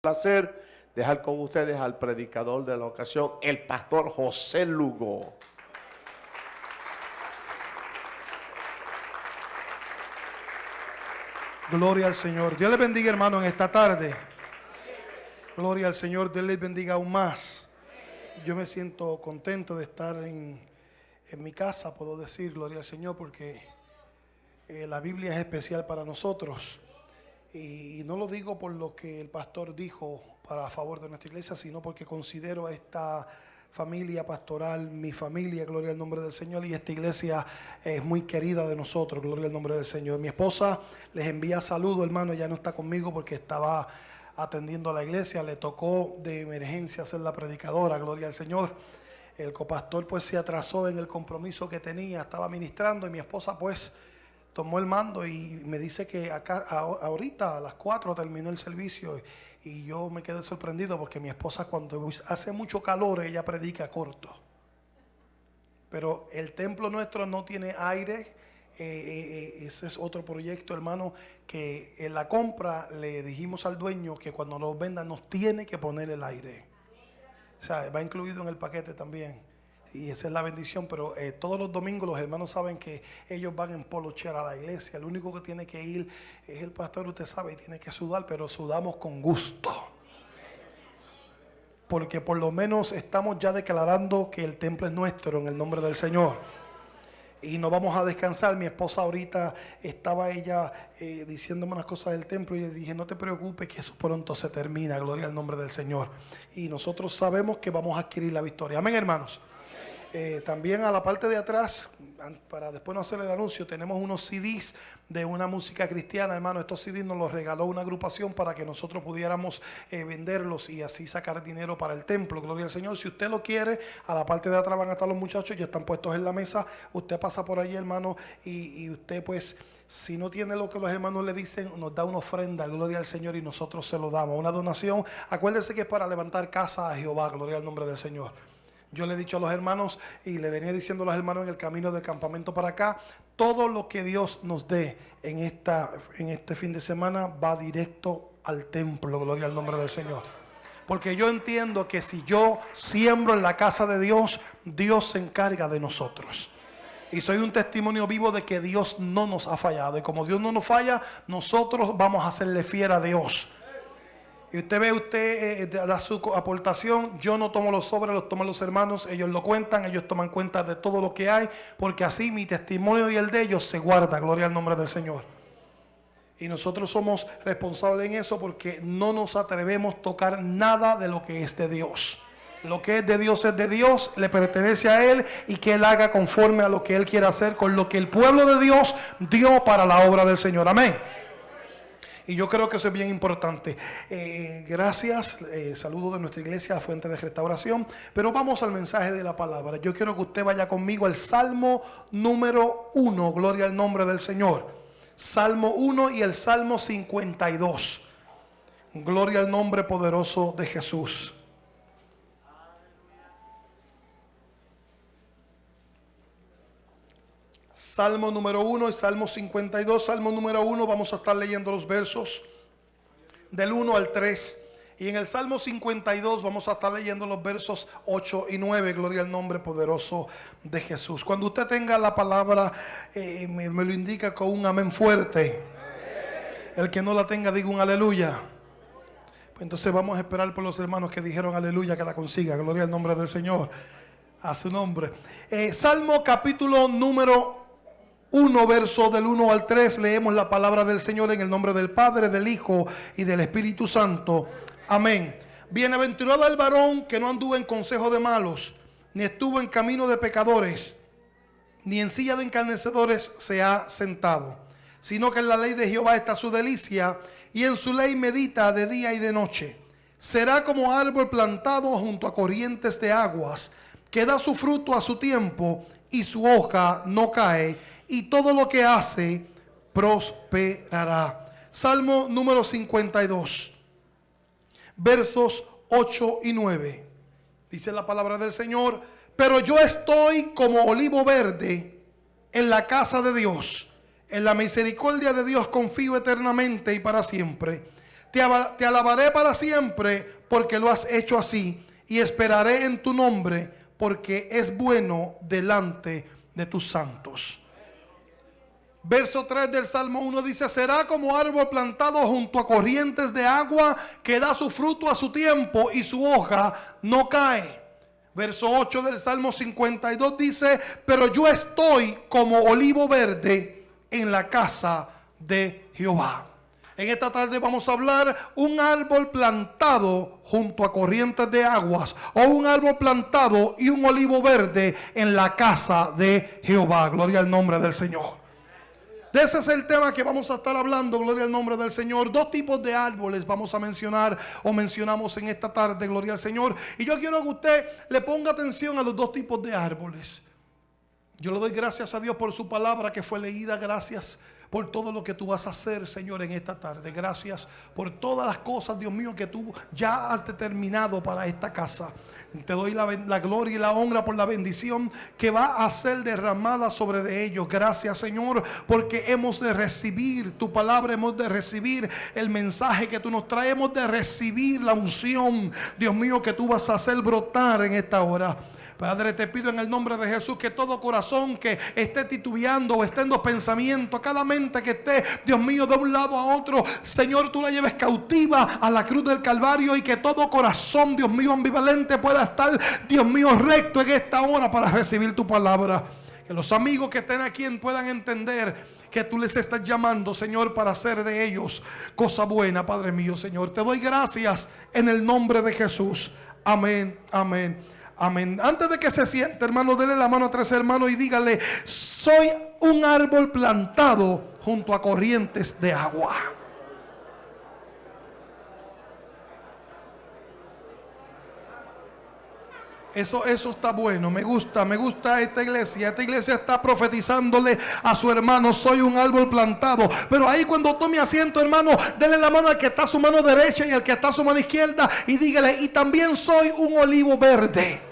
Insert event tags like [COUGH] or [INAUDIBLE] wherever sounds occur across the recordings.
placer dejar con ustedes al predicador de la ocasión, el pastor José Lugo. Gloria al Señor. Dios les bendiga, hermano, en esta tarde. Gloria al Señor. Dios les bendiga aún más. Yo me siento contento de estar en, en mi casa, puedo decir, gloria al Señor, porque eh, la Biblia es especial para nosotros. Y no lo digo por lo que el pastor dijo para favor de nuestra iglesia, sino porque considero a esta familia pastoral, mi familia, gloria al nombre del Señor, y esta iglesia es muy querida de nosotros, gloria al nombre del Señor. Mi esposa les envía saludos, hermano, ya no está conmigo porque estaba atendiendo a la iglesia, le tocó de emergencia ser la predicadora, gloria al Señor. El copastor pues se atrasó en el compromiso que tenía, estaba ministrando y mi esposa pues tomó el mando y me dice que acá ahorita a las 4 terminó el servicio y yo me quedé sorprendido porque mi esposa cuando hace mucho calor ella predica corto. Pero el templo nuestro no tiene aire. Eh, eh, eh, ese es otro proyecto, hermano, que en la compra le dijimos al dueño que cuando nos venda nos tiene que poner el aire. O sea, va incluido en el paquete también y esa es la bendición, pero eh, todos los domingos los hermanos saben que ellos van en polocher a la iglesia, el único que tiene que ir es el pastor, usted sabe, y tiene que sudar, pero sudamos con gusto. Porque por lo menos estamos ya declarando que el templo es nuestro en el nombre del Señor. Y no vamos a descansar. Mi esposa ahorita estaba ella eh, diciéndome unas cosas del templo y le dije, no te preocupes que eso pronto se termina, gloria al nombre del Señor. Y nosotros sabemos que vamos a adquirir la victoria. Amén, hermanos. Eh, también a la parte de atrás, para después no hacer el anuncio, tenemos unos CDs de una música cristiana, hermano. Estos CDs nos los regaló una agrupación para que nosotros pudiéramos eh, venderlos y así sacar dinero para el templo. Gloria al Señor. Si usted lo quiere, a la parte de atrás van a estar los muchachos, ya están puestos en la mesa. Usted pasa por allí, hermano, y, y usted pues... Si no tiene lo que los hermanos le dicen, nos da una ofrenda, gloria al Señor, y nosotros se lo damos. Una donación, acuérdese que es para levantar casa a Jehová, gloria al nombre del Señor. Yo le he dicho a los hermanos y le venía diciendo a los hermanos en el camino del campamento para acá, todo lo que Dios nos dé en, esta, en este fin de semana va directo al templo, gloria al nombre del Señor. Porque yo entiendo que si yo siembro en la casa de Dios, Dios se encarga de nosotros. Y soy un testimonio vivo de que Dios no nos ha fallado. Y como Dios no nos falla, nosotros vamos a hacerle fiel a Dios. Y usted ve, usted eh, eh, da su aportación. Yo no tomo los sobres, los toman los hermanos. Ellos lo cuentan, ellos toman cuenta de todo lo que hay. Porque así mi testimonio y el de ellos se guarda. Gloria al nombre del Señor. Y nosotros somos responsables en eso porque no nos atrevemos a tocar nada de lo que es de Dios. Lo que es de Dios es de Dios, le pertenece a Él y que Él haga conforme a lo que Él quiere hacer con lo que el pueblo de Dios dio para la obra del Señor. Amén. Y yo creo que eso es bien importante. Eh, gracias, eh, saludo de nuestra iglesia, Fuente de Restauración. Pero vamos al mensaje de la palabra. Yo quiero que usted vaya conmigo al Salmo número 1, gloria al nombre del Señor. Salmo 1 y el Salmo 52. Gloria al nombre poderoso de Jesús. Salmo número 1 y Salmo 52. Salmo número 1 vamos a estar leyendo los versos del 1 al 3. Y en el Salmo 52 vamos a estar leyendo los versos 8 y 9. Gloria al nombre poderoso de Jesús. Cuando usted tenga la palabra, eh, me, lo indica con un amén fuerte. El que no la tenga, diga un aleluya. Pues entonces vamos a esperar por los hermanos que dijeron aleluya que la consiga. Gloria al nombre del Señor. A su nombre. Eh, Salmo capítulo número 1, verso del 1 al 3, leemos la palabra del Señor en el nombre del Padre, del Hijo y del Espíritu Santo. Amén. Bienaventurado el varón que no anduvo en consejo de malos, ni estuvo en camino de pecadores, ni en silla de encarnecedores se ha sentado, sino que en la ley de Jehová está su delicia, y en su ley medita de día y de noche. Será como árbol plantado junto a corrientes de aguas, que da su fruto a su tiempo, y su hoja no cae y todo lo que hace prosperará. Salmo número 52, versos 8 y 9. Dice la palabra del Señor, pero yo estoy como olivo verde en la casa de Dios. En la misericordia de Dios confío eternamente y para siempre. Te, te alabaré para siempre porque lo has hecho así. Y esperaré en tu nombre porque es bueno delante de tus santos. Verso 3 del Salmo 1 dice, será como árbol plantado junto a corrientes de agua que da su fruto a su tiempo y su hoja no cae. Verso 8 del Salmo 52 dice, pero yo estoy como olivo verde en la casa de Jehová. En esta tarde vamos a hablar un árbol plantado junto a corrientes de aguas o un árbol plantado y un olivo verde en la casa de Jehová. Gloria al nombre del Señor. Ese es el tema que vamos a estar hablando, gloria al nombre del Señor. Dos tipos de árboles vamos a mencionar o mencionamos en esta tarde, gloria al Señor. Y yo quiero que usted le ponga atención a los dos tipos de árboles. Yo le doy gracias a Dios por su palabra que fue leída, gracias por todo lo que tú vas a hacer, Señor, en esta tarde. Gracias por todas las cosas, Dios mío, que tú ya has determinado para esta casa. Te doy la, gloria y la honra por la bendición que va a ser derramada sobre de ellos. Gracias, Señor, porque hemos de recibir tu palabra, hemos de recibir el mensaje que tú nos traes, hemos de recibir la unción, Dios mío, que tú vas a hacer brotar en esta hora. Padre, te pido en el nombre de Jesús que todo corazón que esté titubeando o esté en los pensamientos, cada mente que esté, Dios mío, de un lado a otro, Señor, tú la lleves cautiva a la cruz del Calvario y que todo corazón, Dios mío, ambivalente pueda estar, Dios mío, recto en esta hora para recibir tu palabra. Que los amigos que estén aquí puedan entender que tú les estás llamando, Señor, para hacer de ellos cosa buena, Padre mío, Señor. Te doy gracias en el nombre de Jesús. Amén, amén, amén. Antes de que se siente, hermano, dele la mano a tres hermanos y dígale, soy un árbol plantado junto a corrientes de agua. Eso, eso está bueno, me gusta, me gusta esta iglesia. Esta iglesia está profetizándole a su hermano, soy un árbol plantado. Pero ahí cuando tome asiento, hermano, dele la mano al que está a su mano derecha y al que está a su mano izquierda y dígale, y también soy un olivo verde.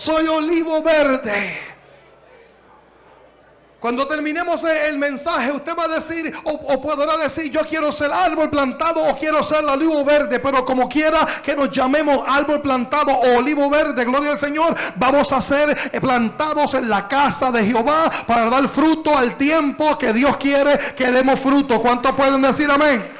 Soy olivo verde. Cuando terminemos el mensaje, usted va a decir o, podrá decir, yo quiero ser árbol plantado o quiero ser olivo verde, pero como quiera que nos llamemos árbol plantado o olivo verde, gloria al Señor, vamos a ser plantados en la casa de Jehová para dar fruto al tiempo que Dios quiere que demos fruto. ¿Cuántos pueden decir amén?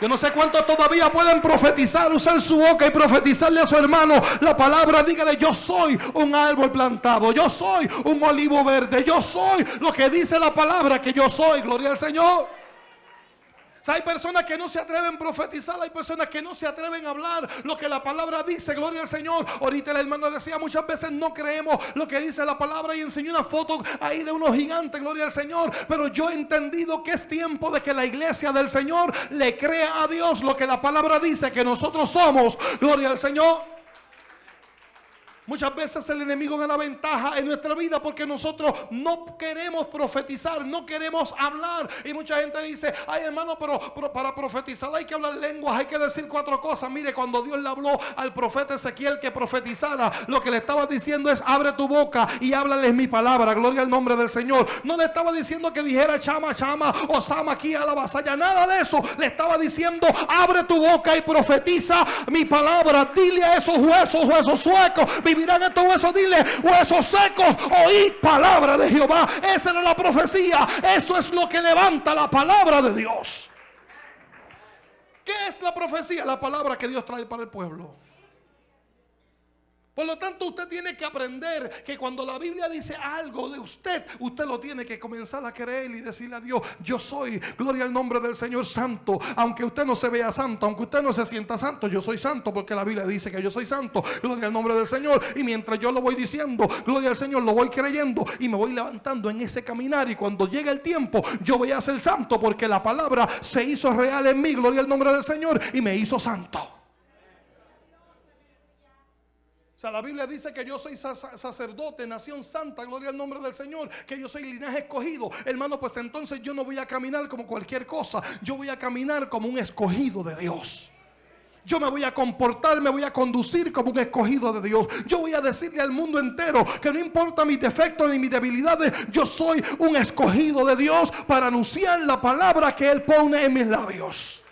Yo no sé cuántos todavía pueden profetizar, usar su boca y profetizarle a su hermano la palabra. Dígale, yo soy un árbol plantado, yo soy un olivo verde, yo soy lo que dice la palabra que yo soy. Gloria al Señor. Hay personas que no se atreven a profetizar, hay personas que no se atreven a hablar lo que la palabra dice, gloria al Señor. Ahorita el hermano decía, muchas veces no creemos lo que dice la palabra y enseñó una foto ahí de unos gigantes, gloria al Señor. Pero yo he entendido que es tiempo de que la iglesia del Señor le crea a Dios lo que la palabra dice que nosotros somos, gloria al Señor. Muchas veces el enemigo gana ventaja en nuestra vida porque nosotros no queremos profetizar, no queremos hablar. Y mucha gente dice, ay hermano, pero, para profetizar hay que hablar lenguas, hay que decir cuatro cosas. Mire, cuando Dios le habló al profeta Ezequiel que profetizara, lo que le estaba diciendo es, abre tu boca y háblales mi palabra, gloria al nombre del Señor. No le estaba diciendo que dijera chama, chama o sama aquí a la vasalla, nada de eso. Le estaba diciendo, abre tu boca y profetiza mi palabra. Dile a esos huesos, huesos suecos, vivirán estos huesos, dile, huesos secos, oí palabra de Jehová. Esa era la profecía. Eso es lo que levanta la palabra de Dios. ¿Qué es la profecía? La palabra que Dios trae para el pueblo. Por lo tanto, usted tiene que aprender que cuando la Biblia dice algo de usted, usted lo tiene que comenzar a creer y decirle a Dios, yo soy, gloria al nombre del Señor Santo. Aunque usted no se vea santo, aunque usted no se sienta santo, yo soy santo porque la Biblia dice que yo soy santo. Gloria al nombre del Señor. Y mientras yo lo voy diciendo, gloria al Señor, lo voy creyendo y me voy levantando en ese caminar. Y cuando llegue el tiempo, yo voy a ser santo porque la palabra se hizo real en mí, gloria al nombre del Señor, y me hizo santo. O sea, la Biblia dice que yo soy sacerdote, nación santa, gloria al nombre del Señor, que yo soy linaje escogido. Hermano, pues entonces yo no voy a caminar como cualquier cosa, yo voy a caminar como un escogido de Dios. Yo me voy a comportar, me voy a conducir como un escogido de Dios. Yo voy a decirle al mundo entero que no importa mis defectos ni mis debilidades, yo soy un escogido de Dios para anunciar la palabra que Él pone en mis labios.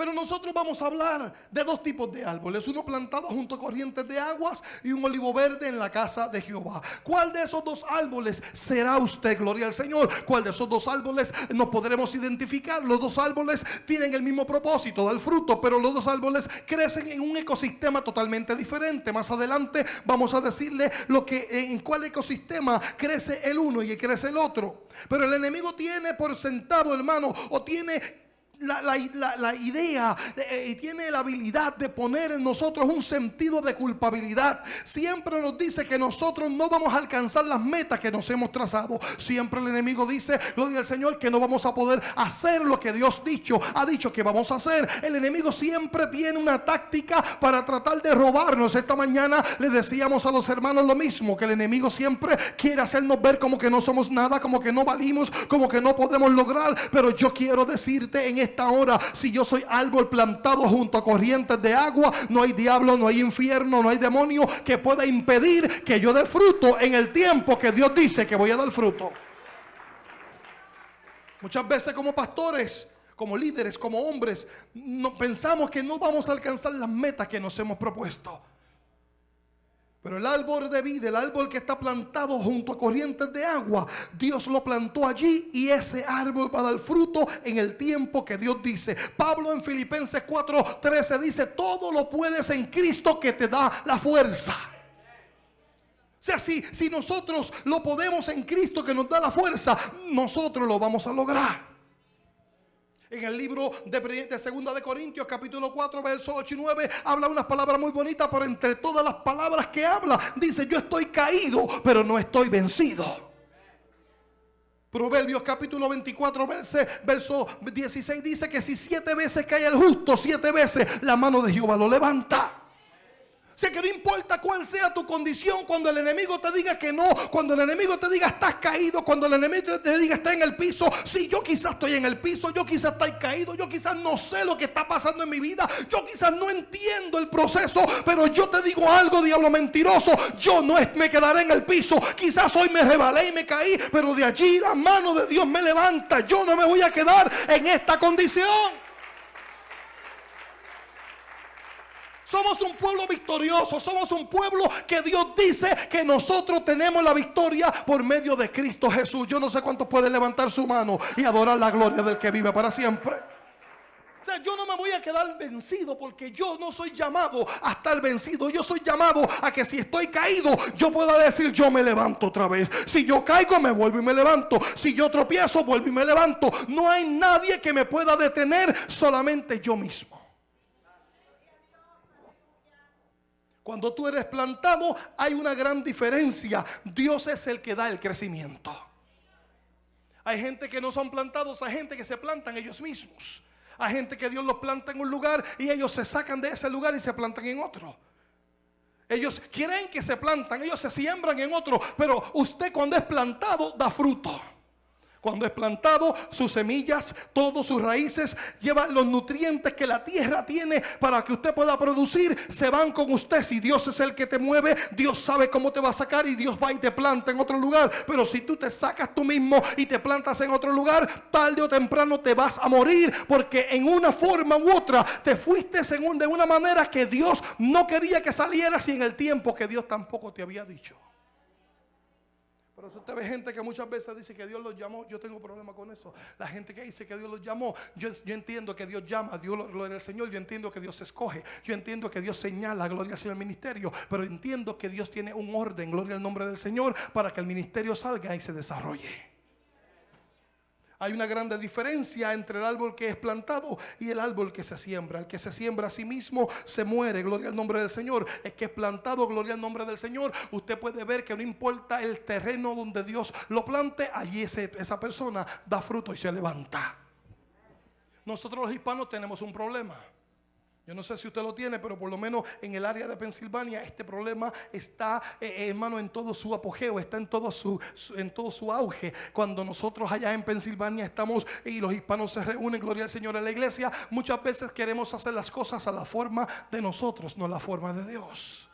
Pero nosotros vamos a hablar de dos tipos de árboles, uno plantado junto a corrientes de aguas y un olivo verde en la casa de Jehová. ¿Cuál de esos dos árboles será usted? Gloria al Señor. ¿Cuál de esos dos árboles nos podremos identificar? Los dos árboles tienen el mismo propósito, dar fruto, pero los dos árboles crecen en un ecosistema totalmente diferente. Más adelante vamos a decirle lo que en cuál ecosistema crece el uno y crece el otro. Pero el enemigo tiene por sentado, hermano, o tiene la, idea eh, y tiene la habilidad de poner en nosotros un sentido de culpabilidad. Siempre nos dice que nosotros no vamos a alcanzar las metas que nos hemos trazado. Siempre el enemigo dice, gloria al Señor, que no vamos a poder hacer lo que Dios dicho, ha dicho que vamos a hacer. El enemigo siempre tiene una táctica para tratar de robarnos. Esta mañana le decíamos a los hermanos lo mismo, que el enemigo siempre quiere hacernos ver como que no somos nada, como que no valimos, como que no podemos lograr. Pero yo quiero decirte en este esta hora, si yo soy árbol plantado junto a corrientes de agua, no hay diablo, no hay infierno, no hay demonio que pueda impedir que yo dé fruto en el tiempo que Dios dice que voy a dar fruto. Muchas veces como pastores, como líderes, como hombres, no, pensamos que no vamos a alcanzar las metas que nos hemos propuesto. Pero el árbol de vida, el árbol que está plantado junto a corrientes de agua, Dios lo plantó allí y ese árbol va a dar fruto en el tiempo que Dios dice. Pablo en Filipenses 4:13 dice, todo lo puedes en Cristo que te da la fuerza. O sea, si, si nosotros lo podemos en Cristo que nos da la fuerza, nosotros lo vamos a lograr. En el libro de, de Segunda de Corintios, capítulo 4, versos 8 y 9, habla unas palabras muy bonitas, pero entre todas las palabras que habla, dice, yo estoy caído, pero no estoy vencido. Proverbios capítulo 24, verso 16 dice que si siete veces cae el justo, siete veces la mano de Jehová lo levanta. Sé que no importa cuál sea tu condición, cuando el enemigo te diga que no, cuando el enemigo te diga estás caído, cuando el enemigo te diga está en el piso, si yo quizás estoy en el piso, yo quizás estoy caído, yo quizás no sé lo que está pasando en mi vida, yo quizás no entiendo el proceso, pero yo te digo algo, diablo mentiroso, yo no me quedaré en el piso, quizás hoy me rebalé y me caí, pero de allí la mano de Dios me levanta, yo no me voy a quedar en esta condición. Somos un pueblo victorioso, somos un pueblo que Dios dice que nosotros tenemos la victoria por medio de Cristo Jesús. Yo no sé cuántos pueden levantar su mano y adorar la gloria del que vive para siempre. O sea, yo no me voy a quedar vencido porque yo no soy llamado a estar vencido. Yo soy llamado a que si estoy caído, yo pueda decir, yo me levanto otra vez. Si yo caigo, me vuelvo y me levanto. Si yo tropiezo, vuelvo y me levanto. No hay nadie que me pueda detener, solamente yo mismo. Cuando tú eres plantado hay una gran diferencia. Dios es el que da el crecimiento. Hay gente que no son plantados, hay gente que se plantan ellos mismos. Hay gente que Dios los planta en un lugar y ellos se sacan de ese lugar y se plantan en otro. Ellos quieren que se plantan, ellos se siembran en otro, pero usted cuando es plantado da fruto. Cuando es plantado, sus semillas, todas sus raíces, llevan los nutrientes que la tierra tiene para que usted pueda producir, se van con usted. Si Dios es el que te mueve, Dios sabe cómo te va a sacar y Dios va y te planta en otro lugar. Pero si tú te sacas tú mismo y te plantas en otro lugar, tarde o temprano te vas a morir porque en una forma u otra te fuiste según de una manera que Dios no quería que salieras y en el tiempo que Dios tampoco te había dicho. Pero usted ve gente que muchas veces dice que Dios los llamó. Yo tengo problema con eso. La gente que dice que Dios los llamó. Yo, entiendo que Dios llama. Dios gloria al Señor. Yo entiendo que Dios escoge. Yo entiendo que Dios señala. Gloria al Señor el ministerio. Pero entiendo que Dios tiene un orden. Gloria al nombre del Señor. Para que el ministerio salga y se desarrolle. Hay una grande diferencia entre el árbol que es plantado y el árbol que se siembra. El que se siembra a sí mismo se muere, gloria al nombre del Señor. El que es plantado, gloria al nombre del Señor. Usted puede ver que no importa el terreno donde Dios lo plante, allí esa persona da fruto y se levanta. Nosotros los hispanos tenemos un problema. Yo no sé si usted lo tiene, pero por lo menos en el área de Pensilvania este problema está, eh, eh, hermano, en todo su apogeo, está en todo su, en todo su auge. Cuando nosotros allá en Pensilvania estamos y los hispanos se reúnen, gloria al Señor en la iglesia, muchas veces queremos hacer las cosas a la forma de nosotros, no a la forma de Dios.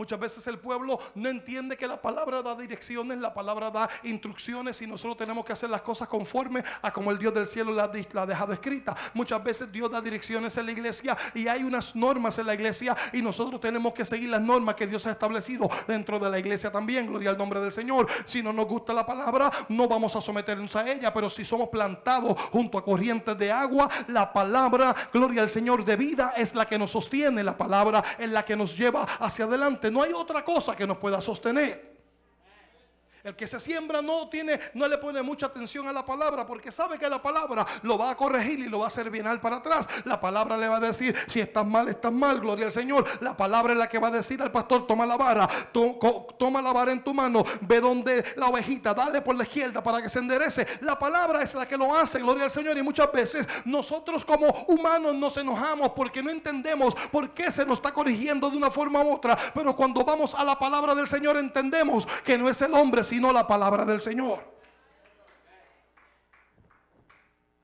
Muchas veces el pueblo no entiende que la palabra da direcciones, la palabra da instrucciones y nosotros tenemos que hacer las cosas conforme a como el Dios del cielo la, ha dejado escrita. Muchas veces Dios da direcciones en la iglesia y hay unas normas en la iglesia y nosotros tenemos que seguir las normas que Dios ha establecido dentro de la iglesia también. Gloria al nombre del Señor. Si no nos gusta la palabra, no vamos a someternos a ella, pero si somos plantados junto a corrientes de agua, la palabra, gloria al Señor, de vida es la que nos sostiene, la palabra es la que nos lleva hacia adelante. No hay otra cosa que nos pueda sostener. El que se siembra no tiene, no le pone mucha atención a la palabra porque sabe que la palabra lo va a corregir y lo va a hacer bien al para atrás. La palabra le va a decir si estás mal, estás mal, gloria al Señor. La palabra es la que va a decir al pastor, toma la vara, toma la vara en tu mano, ve donde la ovejita, dale por la izquierda para que se enderece. La palabra es la que lo hace, gloria al Señor. Y muchas veces nosotros como humanos nos enojamos porque no entendemos por qué se nos está corrigiendo de una forma u otra. Pero cuando vamos a la palabra del Señor entendemos que no es el hombre, sino la palabra del Señor.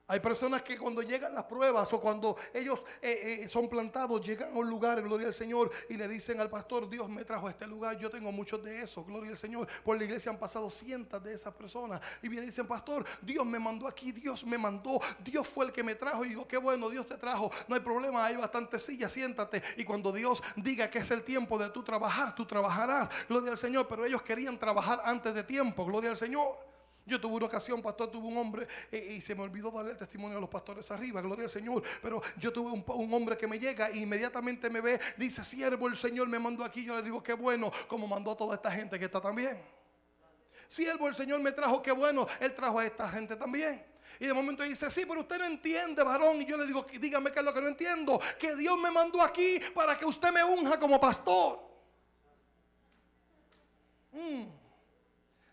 Hay personas que cuando llegan las pruebas o cuando ellos eh, eh, son plantados, llegan a un lugar, gloria al Señor, y le dicen al pastor, Dios me trajo a este lugar. Yo tengo muchos de esos, gloria al Señor. Por la iglesia han pasado cientos de esas personas. Y me dicen, pastor, Dios me mandó aquí, Dios me mandó, Dios fue el que me trajo. Y digo, qué bueno, Dios te trajo. No hay problema, hay bastante sillas, siéntate. Y cuando Dios diga que es el tiempo de tú trabajar, tú trabajarás, gloria al Señor. Pero ellos querían trabajar antes de tiempo, gloria al Señor. Yo tuve una ocasión, pastor, tuve un hombre eh, y se me olvidó darle el testimonio a los pastores arriba, gloria al Señor. Pero yo tuve un, hombre que me llega e inmediatamente me ve, dice, siervo, el Señor me mandó aquí. Yo le digo, qué bueno, como mandó a toda esta gente que está también. Siervo, el Señor me trajo, qué bueno, Él trajo a esta gente también. Y de momento dice, sí, pero usted no entiende, varón. Y yo le digo, dígame qué es lo que no entiendo. Que Dios me mandó aquí para que usted me unja como pastor. Mm.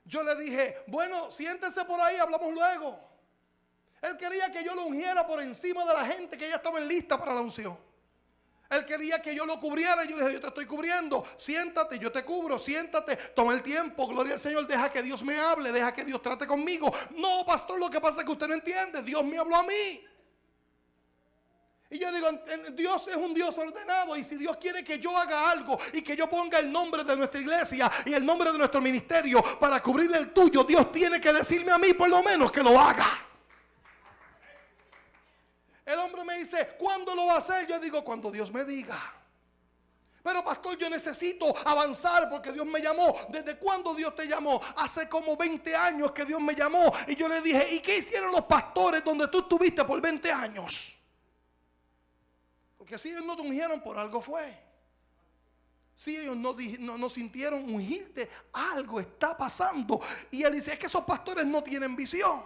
Yo le dije, bueno, siéntese por ahí, hablamos luego. Él quería que yo lo ungiera por encima de la gente que ya estaba en lista para la unción. Él quería que yo lo cubriera y yo le dije, yo te estoy cubriendo, siéntate, yo te cubro, siéntate, toma el tiempo, gloria al Señor, deja que Dios me hable, deja que Dios trate conmigo. No, pastor, lo que pasa es que usted no entiende, Dios me habló a mí. Y yo digo, Dios es un Dios ordenado y si Dios quiere que yo haga algo y que yo ponga el nombre de nuestra iglesia y el nombre de nuestro ministerio para cubrirle el tuyo, Dios tiene que decirme a mí por lo menos que lo haga. El hombre me dice, ¿cuándo lo va a hacer? Yo digo, cuando Dios me diga. Pero pastor, yo necesito avanzar porque Dios me llamó. ¿Desde cuándo Dios te llamó? Hace como 20 años que Dios me llamó. Y yo le dije, ¿y qué hicieron los pastores donde tú estuviste por 20 años? Porque si ellos no te ungieron, por algo fue. Si ellos no, no, no sintieron ungirte, algo está pasando. Y él dice, es que esos pastores no tienen visión.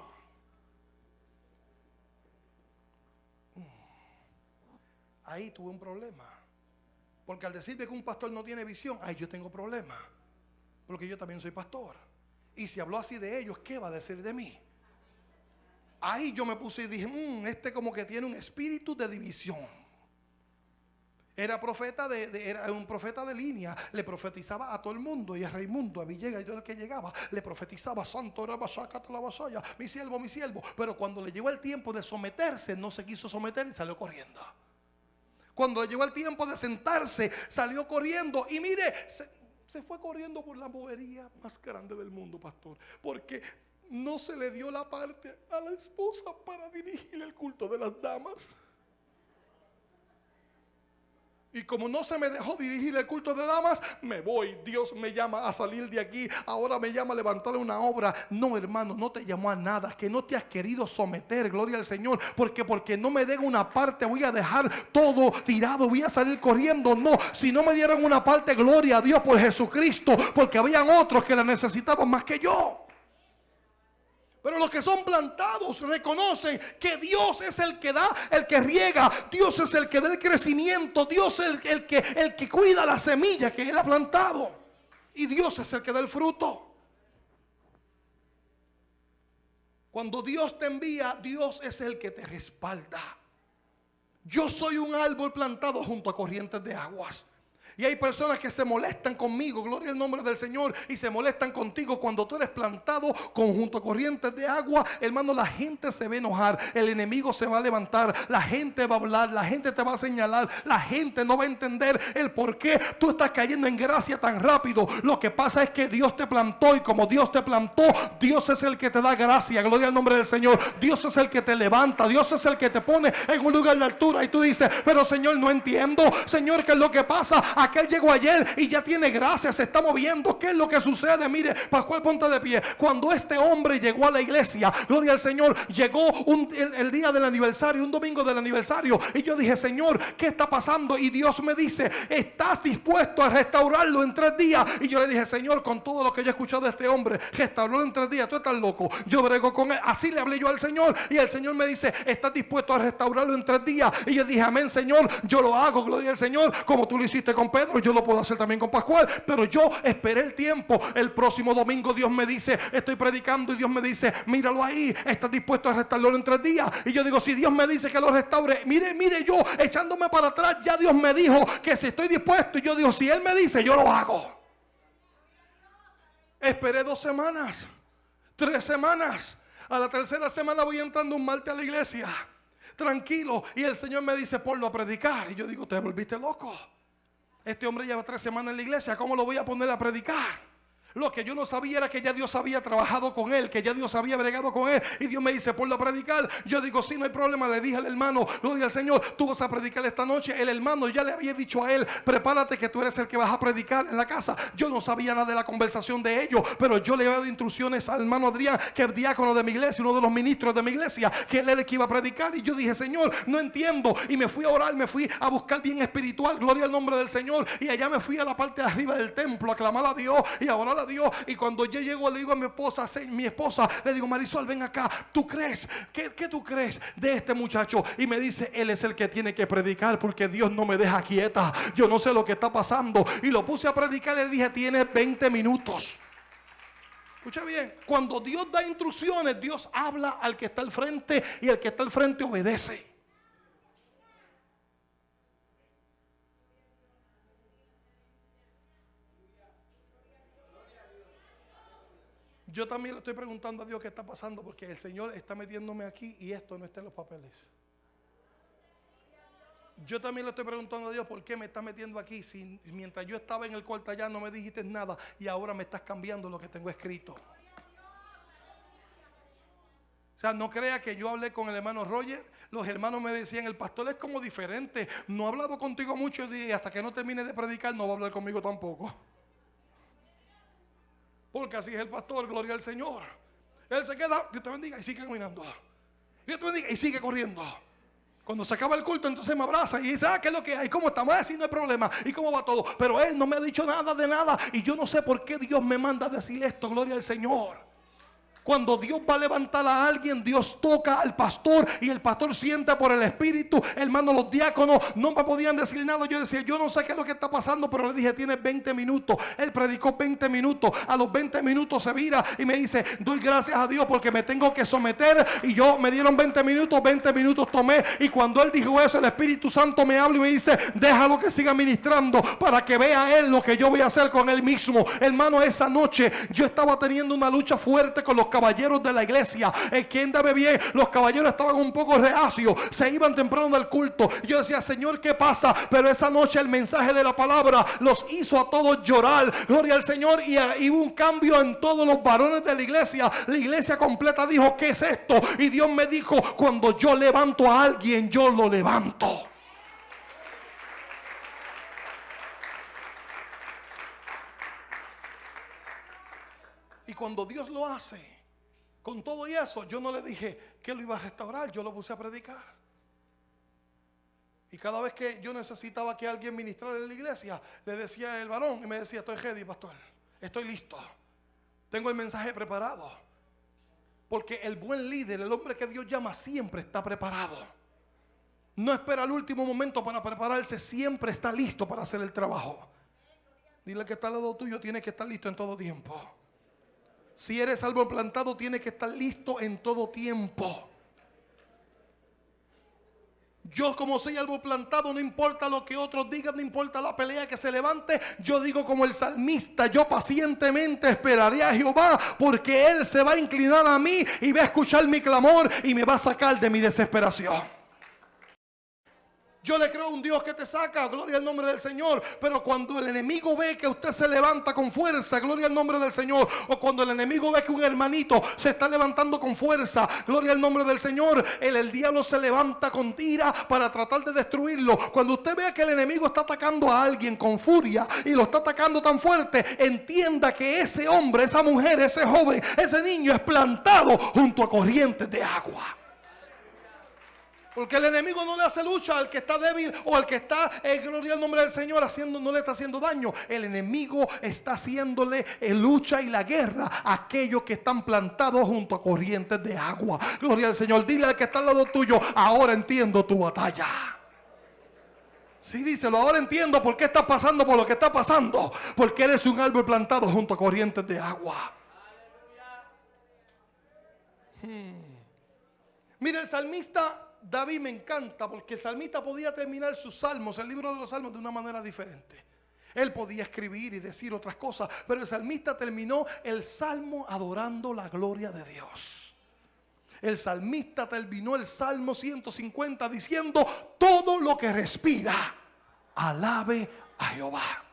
Mm. Ahí tuve un problema. Porque al decirme que un pastor no tiene visión, ahí yo tengo problema. Porque yo también soy pastor. Y si habló así de ellos, ¿qué va a decir de mí? Ahí yo me puse y dije, "Mm, este como que tiene un espíritu de división. Era profeta de, era un profeta de línea, le profetizaba a todo el mundo y a Raimundo, a Villegas y todo el que llegaba, le profetizaba, Santo Rabasacata la vasalla, mi siervo, mi siervo. Pero cuando le llegó el tiempo de someterse, no se quiso someter y salió corriendo. Cuando le llegó el tiempo de sentarse, salió corriendo y mire, se, se fue corriendo por la bobería más grande del mundo, pastor, porque no se le dio la parte a la esposa para dirigir el culto de las damas. Y como no se me dejó dirigir el culto de damas, me voy. Dios me llama a salir de aquí. Ahora me llama a levantarle una obra. No, hermano, no te llamó a nada. Que no te has querido someter. Gloria al Señor. Porque porque no me den una parte, voy a dejar todo tirado. Voy a salir corriendo. No, si no me dieron una parte, gloria a Dios por Jesucristo. Porque habían otros que la necesitaban más que yo. Pero los que son plantados reconocen que Dios es el que da, el que riega, Dios es el que da el crecimiento, Dios es el, el que, el que cuida la semilla que Él ha plantado. Y Dios es el que da el fruto. Cuando Dios te envía, Dios es el que te respalda. Yo soy un árbol plantado junto a corrientes de aguas. Y hay personas que se molestan conmigo, gloria al nombre del Señor, y se molestan contigo cuando tú eres plantado conjunto a corrientes de agua. Hermano, la gente se va a enojar, el enemigo se va a levantar, la gente va a hablar, la gente te va a señalar, la gente no va a entender el por qué tú estás cayendo en gracia tan rápido. Lo que pasa es que Dios te plantó y como Dios te plantó, Dios es el que te da gracia, gloria al nombre del Señor. Dios es el que te levanta, Dios es el que te pone en un lugar de altura y tú dices, pero Señor, no entiendo, Señor, ¿qué es lo que pasa? Aquel llegó ayer y ya tiene gracia, se está moviendo. ¿Qué es lo que sucede? Mire, Pascual, ponte de pie. Cuando este hombre llegó a la iglesia, gloria al Señor, llegó el, día del aniversario, un domingo del aniversario. Y yo dije, Señor, ¿qué está pasando? Y Dios me dice, ¿estás dispuesto a restaurarlo en tres días? Y yo le dije, Señor, con todo lo que yo he escuchado de este hombre, restaurarlo en tres días, tú estás loco. Yo brego con él. Así le hablé yo al Señor. Y el Señor me dice, ¿estás dispuesto a restaurarlo en tres días? Y yo dije, amén, Señor, yo lo hago, gloria al Señor, como tú lo hiciste con Pedro yo lo puedo hacer también con Pascual. Pero yo esperé el tiempo. El próximo domingo Dios me dice, estoy predicando y Dios me dice, míralo ahí, estás dispuesto a restaurarlo en tres días. Y yo digo, si Dios me dice que lo restaure, mire, mire yo echándome para atrás, ya Dios me dijo que si estoy dispuesto. Y yo digo, si Él me dice, yo lo hago. Esperé dos semanas, tres semanas. A la tercera semana voy entrando un martes a la iglesia tranquilo. Y el Señor me dice, ponlo a predicar. Y yo digo, te volviste loco. Este hombre lleva tres semanas en la iglesia, ¿cómo lo voy a poner a predicar? Lo que yo no sabía era que ya Dios había trabajado con él, que ya Dios había bregado con él. Y Dios me dice, ponlo a predicar. Yo digo, sí, no hay problema. Le dije al hermano, gloria al Señor, tú vas a predicar esta noche. El hermano ya le había dicho a él, prepárate que tú eres el que vas a predicar en la casa. Yo no sabía nada de la conversación de ellos, pero yo le había dado instrucciones al hermano Adrián, que es diácono de mi iglesia, uno de los ministros de mi iglesia, que él era el que iba a predicar. Y yo dije, Señor, no entiendo. Y me fui a orar, me fui a buscar bien espiritual, gloria al nombre del Señor. Y allá me fui a la parte de arriba del templo a clamar a Dios y a orar a Dios. Y cuando yo llego le digo a mi esposa, mi esposa, le digo, Marisol, ven acá. ¿Tú crees? ¿Qué, ¿Qué tú crees de este muchacho? Y me dice, él es el que tiene que predicar porque Dios no me deja quieta. Yo no sé lo que está pasando. Y lo puse a predicar le dije, tiene 20 minutos. Escucha bien, cuando Dios da instrucciones, Dios habla al que está al frente y el que está al frente obedece. Yo también le estoy preguntando a Dios qué está pasando porque el Señor está metiéndome aquí y esto no está en los papeles. Yo también le estoy preguntando a Dios por qué me está metiendo aquí si mientras yo estaba en el cuarto allá no me dijiste nada y ahora me estás cambiando lo que tengo escrito. O sea, no crea que yo hablé con el hermano Roger. Los hermanos me decían, el pastor es como diferente. No ha hablado contigo mucho y hasta que no termine de predicar no va a hablar conmigo tampoco. Porque así es el pastor, gloria al Señor. Él se queda, Dios te bendiga y sigue caminando. Dios te bendiga y sigue corriendo. Cuando se acaba el culto, entonces me abraza y dice, ah, ¿qué es lo que hay? ¿Cómo estamos? Así no hay problema. ¿Y cómo va todo? Pero él no me ha dicho nada de nada. Y yo no sé por qué Dios me manda a decir esto, gloria al Señor. Cuando Dios va a levantar a alguien, Dios toca al pastor y el pastor siente por el Espíritu. Hermano, los diáconos no me podían decir nada. Yo decía, yo no sé qué es lo que está pasando, pero le dije, tiene 20 minutos. Él predicó 20 minutos. A los 20 minutos se vira y me dice, doy gracias a Dios porque me tengo que someter. Y yo me dieron 20 minutos, 20 minutos tomé. Y cuando él dijo eso, el Espíritu Santo me habla y me dice, déjalo que siga ministrando para que vea él lo que yo voy a hacer con él mismo. Hermano, esa noche yo estaba teniendo una lucha fuerte con los caballeros de la iglesia. En quien dame bien, los caballeros estaban un poco reacios, se iban temprano del culto. Yo decía, Señor, ¿qué pasa? Pero esa noche el mensaje de la palabra los hizo a todos llorar. Gloria al Señor. Y hubo un cambio en todos los varones de la iglesia. La iglesia completa dijo, ¿qué es esto? Y Dios me dijo, cuando yo levanto a alguien, yo lo levanto. Y cuando Dios lo hace, con todo y eso, yo no le dije que lo iba a restaurar, yo lo puse a predicar. Y cada vez que yo necesitaba que alguien ministrara en la iglesia, le decía el varón y me decía, estoy ready, pastor, estoy listo, tengo el mensaje preparado. Porque el buen líder, el hombre que Dios llama, siempre está preparado. No espera el último momento para prepararse, siempre está listo para hacer el trabajo. Dile que está al lado tuyo, tiene que estar listo en todo tiempo. Si eres árbol plantado, tienes que estar listo en todo tiempo. Yo como soy árbol plantado, no importa lo que otros digan, no importa la pelea que se levante, yo digo como el salmista, yo pacientemente esperaré a Jehová porque Él se va a inclinar a mí y va a escuchar mi clamor y me va a sacar de mi desesperación. Yo le creo a un Dios que te saca, gloria al nombre del Señor. Pero cuando el enemigo ve que usted se levanta con fuerza, gloria al nombre del Señor. O cuando el enemigo ve que un hermanito se está levantando con fuerza, gloria al nombre del Señor. El, el diablo se levanta con tira para tratar de destruirlo. Cuando usted vea que el enemigo está atacando a alguien con furia y lo está atacando tan fuerte, entienda que ese hombre, esa mujer, ese joven, ese niño es plantado junto a corrientes de agua. Porque el enemigo no le hace lucha al que está débil o al que está, en gloria al nombre del Señor, haciendo, no le está haciendo daño. El enemigo está haciéndole en lucha y la guerra a aquellos que están plantados junto a corrientes de agua. Gloria al Señor. Dile al que está al lado tuyo, ahora entiendo tu batalla. Sí, díselo, ahora entiendo por qué estás pasando por lo que está pasando. Porque eres un árbol plantado junto a corrientes de agua. Hmm. Mira, el salmista David me encanta porque el salmista podía terminar sus salmos, el libro de los salmos, de una manera diferente. Él podía escribir y decir otras cosas, pero el salmista terminó el salmo adorando la gloria de Dios. El salmista terminó el salmo 150 diciendo, todo lo que respira, alabe a Jehová.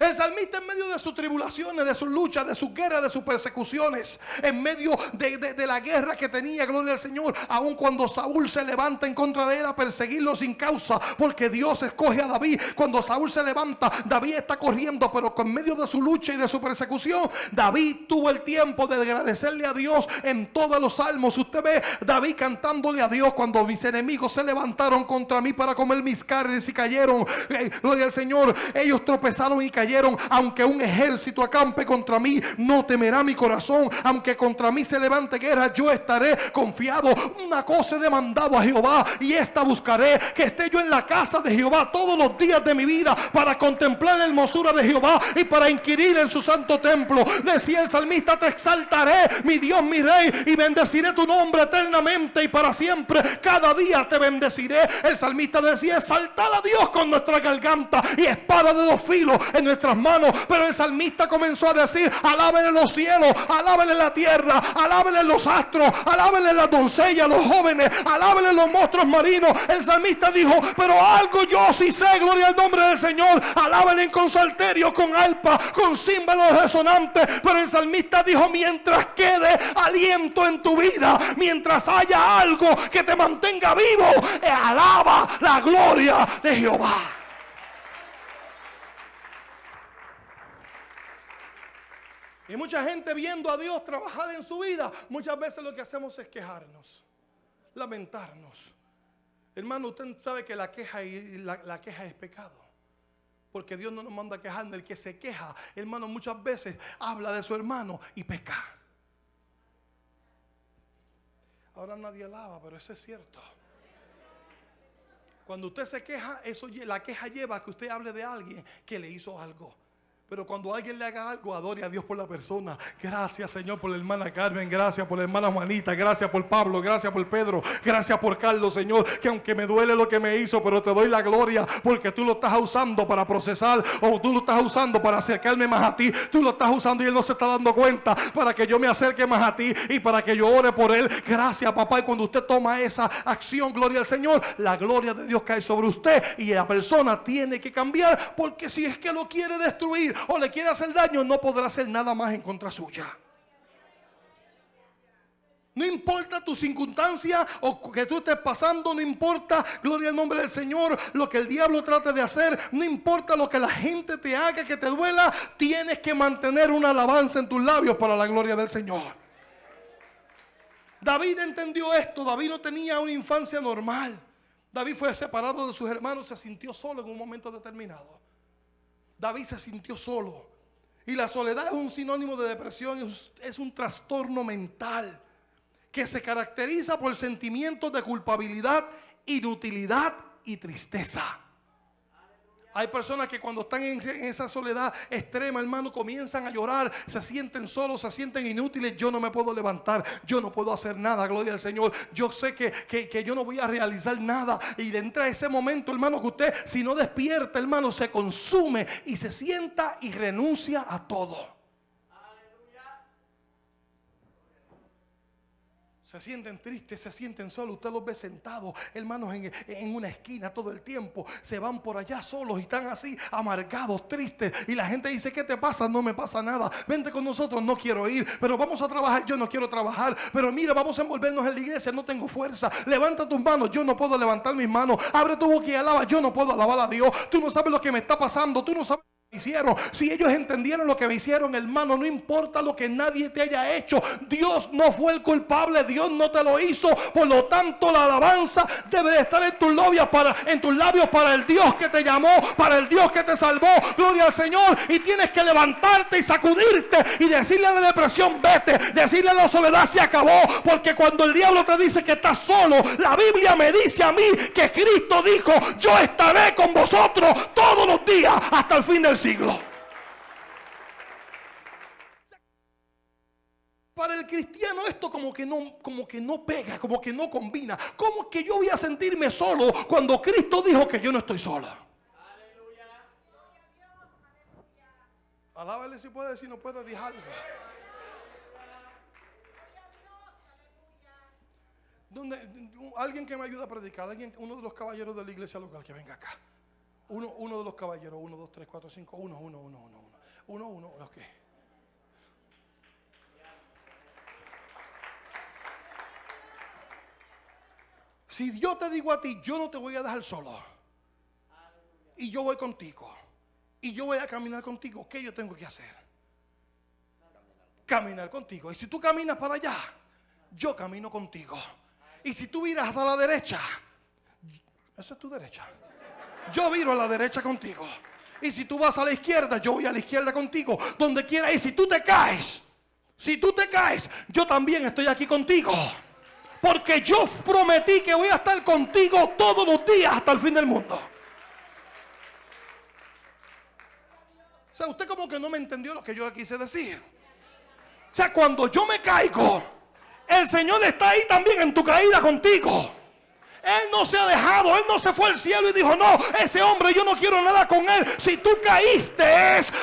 El salmista en medio de sus tribulaciones, de sus luchas, de sus guerras, de sus persecuciones, en medio de, la guerra que tenía, gloria al Señor, aun cuando Saúl se levanta en contra de él a perseguirlo sin causa, porque Dios escoge a David. Cuando Saúl se levanta, David está corriendo, pero con medio de su lucha y de su persecución, David tuvo el tiempo de agradecerle a Dios en todos los salmos. Usted ve David cantándole a Dios cuando mis enemigos se levantaron contra mí para comer mis carnes y cayeron. Eh, gloria al Señor, ellos tropezaron y cayeron aunque un ejército acampe contra mí, no temerá mi corazón. Aunque contra mí se levante guerra, yo estaré confiado. Una cosa he demandado a Jehová y esta buscaré, que esté yo en la casa de Jehová todos los días de mi vida para contemplar la hermosura de Jehová y para inquirir en su santo templo. Decía el salmista, te exaltaré, mi Dios, mi rey, y bendeciré tu nombre eternamente y para siempre. Cada día te bendeciré. El salmista decía, exaltar a Dios con nuestra garganta y espada de dos filos en nuestra Pero el salmista comenzó a decir, alábenle los cielos, alábenle la tierra, alábenle los astros, alábenle las doncellas, los jóvenes, alábenle los monstruos marinos. El salmista dijo, pero algo yo sí sé, gloria al nombre del Señor. Alábenle con salterio, con alpa, con címbalos resonantes. Pero el salmista dijo, mientras quede aliento en tu vida, mientras haya algo que te mantenga vivo, alaba la gloria de Jehová. Y mucha gente viendo a Dios trabajar en su vida, muchas veces lo que hacemos es quejarnos, lamentarnos. Hermano, usted sabe que la queja, y la, queja es pecado. Porque Dios no nos manda a quejarnos. El que se queja, hermano, muchas veces habla de su hermano y peca. Ahora nadie alaba, pero eso es cierto. Cuando usted se queja, eso, la queja lleva a que usted hable de alguien que le hizo algo. Pero cuando alguien le haga algo, adore a Dios por la persona. Gracias, Señor, por la hermana Carmen. Gracias por la hermana Juanita. Gracias por Pablo. Gracias por Pedro. Gracias por Carlos, Señor. Que aunque me duele lo que me hizo, pero te doy la gloria porque tú lo estás usando para procesar o tú lo estás usando para acercarme más a ti. Tú lo estás usando y él no se está dando cuenta para que yo me acerque más a ti y para que yo ore por él. Gracias, papá. Y cuando usted toma esa acción, gloria al Señor, la gloria de Dios cae sobre usted y la persona tiene que cambiar porque si es que lo quiere destruir, o le quiere hacer daño, no podrá hacer nada más en contra suya. No importa tu circunstancia o que tú estés pasando, no importa, gloria al nombre del Señor, lo que el diablo trate de hacer, no importa lo que la gente te haga que te duela, tienes que mantener una alabanza en tus labios para la gloria del Señor. David entendió esto, David no tenía una infancia normal. David fue separado de sus hermanos, se sintió solo en un momento determinado. David se sintió solo. Y la soledad es un sinónimo de depresión, es, un trastorno mental que se caracteriza por sentimientos de culpabilidad, inutilidad y tristeza. Hay personas que cuando están en, esa soledad extrema, hermano, comienzan a llorar, se sienten solos, se sienten inútiles. Yo no me puedo levantar, yo no puedo hacer nada, gloria al Señor. Yo sé que, que- que yo no voy a realizar nada. Y de entra ese momento, hermano, que usted, si no despierta, hermano, se consume y se sienta y renuncia a todo. Se sienten tristes, se sienten solos. Usted los ve sentados, hermanos, en, en una esquina todo el tiempo. Se van por allá solos y están así, amargados, tristes. Y la gente dice, ¿qué te pasa? No me pasa nada. Vente con nosotros, no quiero ir. Pero vamos a trabajar, yo no quiero trabajar. Pero mira, vamos a envolvernos en la iglesia, no tengo fuerza. Levanta tus manos, yo no puedo levantar mis manos. Abre tu boca y alaba, yo no puedo alabar a Dios. Tú no sabes lo que me está pasando, tú no sabes hicieron. Si ellos entendieron lo que me hicieron, hermano, no importa lo que nadie te haya hecho. Dios no fue el culpable, Dios no te lo hizo. Por lo tanto, la alabanza debe de estar en tus labios para en tus labios para el Dios que te llamó, para el Dios que te salvó. Gloria al Señor y tienes que levantarte y sacudirte y decirle a la depresión, vete, decirle a la soledad se acabó, porque cuando el diablo te dice que estás solo, la Biblia me dice a mí que Cristo dijo, "Yo estaré con vosotros todos los días hasta el fin del siglo." Para el cristiano esto como que no como que no pega, como que no combina. ¿Cómo que yo voy a sentirme solo cuando Cristo dijo que yo no estoy sola? Alábale si puede, si no puede, dije algo. ¿Dónde- alguien que me ayude a predicar, alguien, uno de los caballeros de la iglesia local que venga acá. Uno, uno de los caballeros, uno, dos, tres, cuatro, cinco, uno, uno, uno, uno, uno, uno, uno, ok. Si yo te digo a ti, yo no te voy a dejar solo. Y yo voy contigo. Y yo voy a caminar contigo. ¿Qué yo tengo que hacer? Caminar contigo. Y si tú caminas para allá, yo camino contigo. Y si tú miras a la derecha, esa es tu derecha. Yo viro a la derecha contigo. Y si tú vas a la izquierda, yo voy a la izquierda contigo. Donde quiera. Y si tú te caes, si tú te caes, yo también estoy aquí contigo. Porque yo prometí que voy a estar contigo todos los días hasta el fin del mundo. O sea, usted como que no me entendió lo que yo quise decir. O sea, cuando yo me caigo, el Señor está ahí también en tu caída contigo. Él no se ha dejado, Él no se fue al cielo y dijo, no, ese hombre yo no quiero nada con Él. Si tú caíste,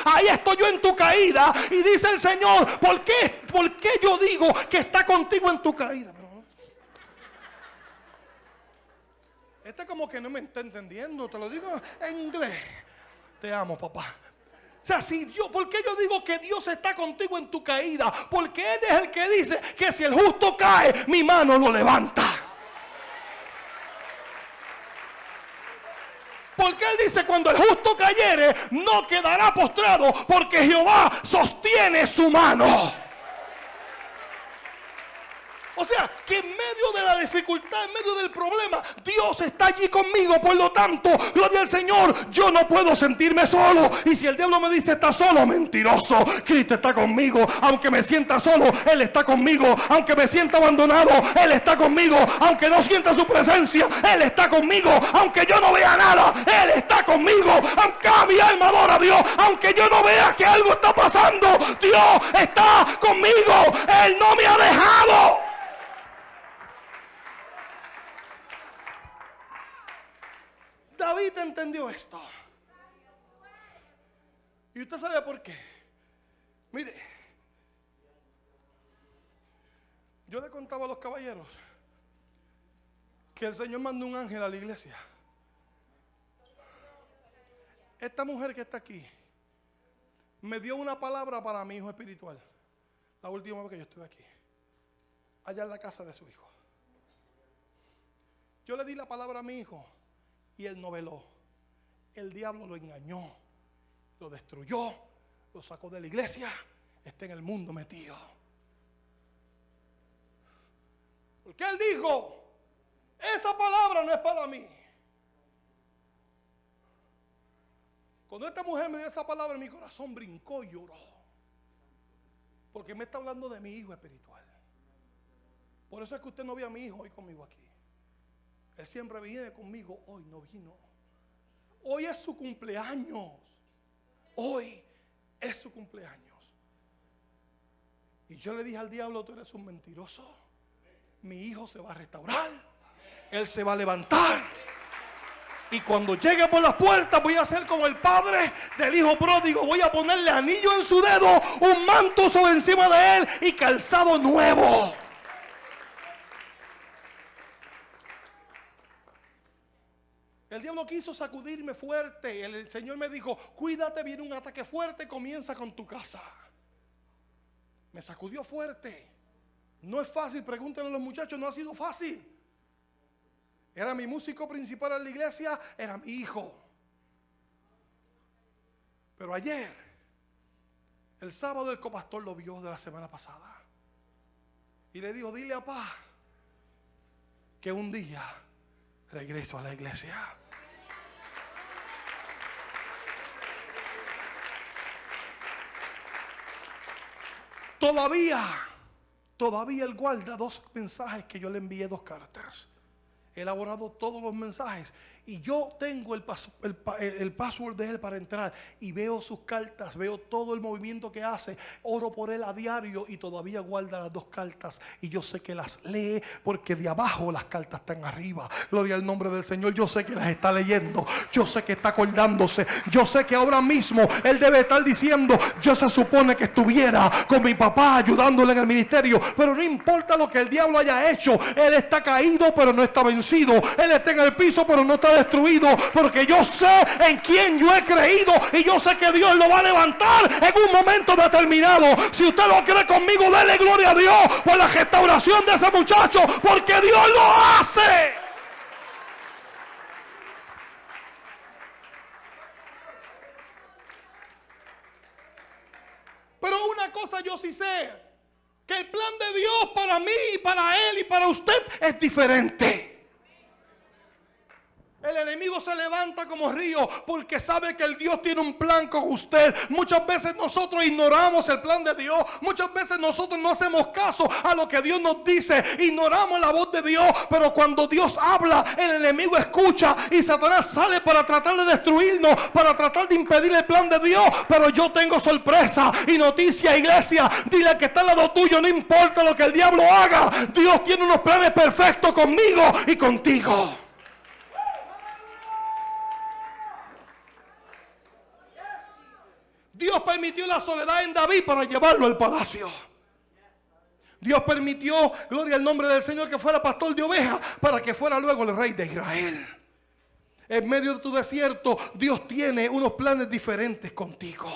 ahí estoy yo en tu caída. Y dice el Señor, ¿por qué, ¿por qué yo digo que está contigo en tu caída? Este como que no me está entendiendo, te lo digo en inglés. Te amo, papá. O sea, si Dios, ¿por qué yo digo que Dios está contigo en tu caída? Porque Él es el que dice que si el justo cae, mi mano lo levanta. Porque Él dice, cuando el justo cayere, no quedará postrado, porque Jehová sostiene su mano. O sea, que en medio de la dificultad, en medio del problema, Dios está allí conmigo. Por lo tanto, gloria al Señor, yo no puedo sentirme solo. Y si el diablo me dice está solo, mentiroso. Cristo está conmigo. Aunque me sienta solo, Él está conmigo. Aunque me sienta abandonado, Él está conmigo. Aunque no sienta su presencia, Él está conmigo. Aunque yo no vea nada, Él está conmigo. Aunque mi alma adora a Dios, aunque yo no vea que algo está pasando, Dios está conmigo. Él no me ha dejado. David entendió esto. Y usted sabe por qué. Mire, yo le contaba a los caballeros que el Señor mandó un ángel a la iglesia. Esta mujer que está aquí me dio una palabra para mi hijo espiritual. La última vez que yo estuve aquí. Allá en la casa de su hijo. Yo le di la palabra a mi hijo y él no veló. El diablo lo engañó, lo destruyó, lo sacó de la iglesia, está en el mundo metido. Porque él dijo, esa palabra no es para mí. Cuando esta mujer me dio esa palabra, mi corazón brincó y lloró. Porque me está hablando de mi hijo espiritual. Por eso es que usted no ve a mi hijo hoy conmigo aquí. Él siempre viene conmigo, hoy no vino. Hoy es su cumpleaños. Hoy es su cumpleaños. Y yo le dije al diablo, tú eres un mentiroso. Mi hijo se va a restaurar. Él se va a levantar. Y cuando llegue por las puertas voy a hacer como el padre del hijo pródigo. Voy a ponerle anillo en su dedo, un manto sobre encima de él y calzado nuevo. Quiso sacudirme fuerte. El, el Señor me dijo, cuídate, viene un ataque fuerte, comienza con tu casa. Me sacudió fuerte. No es fácil, pregúntenle a los muchachos, no ha sido fácil. Era mi músico principal en la iglesia, era mi hijo. Pero ayer, el sábado el copastor lo vio de la semana pasada. Y le dijo, dile a papá que un día regreso a la iglesia. Todavía, todavía él guarda dos mensajes que yo le envié, dos cartas. He elaborado todos los mensajes y yo tengo el, pas- el pa- el- el password de él para entrar y veo sus cartas, veo todo el movimiento que hace, oro por él a diario y todavía guarda las dos cartas y yo sé que las lee porque de abajo las cartas están arriba. Gloria al nombre del Señor, yo sé que las está leyendo, yo sé que está acordándose, yo sé que ahora mismo él debe estar diciendo, yo se supone que estuviera con mi papá ayudándole en el ministerio, pero no importa lo que el diablo haya hecho, él está caído pero no está vencido, él está en el piso pero no está destruido, porque yo sé en quién yo he creído y yo sé que Dios lo va a levantar en un momento determinado. Si usted lo cree conmigo, dele gloria a Dios por la restauración de ese muchacho, porque Dios lo hace. Pero una cosa yo sí sé, que el plan de Dios para mí, para él y para usted es diferente. El enemigo se levanta como río porque sabe que el Dios tiene un plan con usted. Muchas veces nosotros ignoramos el plan de Dios. Muchas veces nosotros no hacemos caso a lo que Dios nos dice. Ignoramos la voz de Dios. Pero cuando Dios habla, el enemigo escucha y Satanás sale para tratar de destruirnos, para tratar de impedir el plan de Dios. Pero yo tengo sorpresa y noticia, iglesia. Dile que está al lado tuyo, no importa lo que el diablo haga. Dios tiene unos planes perfectos conmigo y contigo. Dios permitió la soledad en David para llevarlo al palacio. Dios permitió, gloria al nombre del Señor, que fuera pastor de ovejas para que fuera luego el rey de Israel. En medio de tu desierto, Dios tiene unos planes diferentes contigo.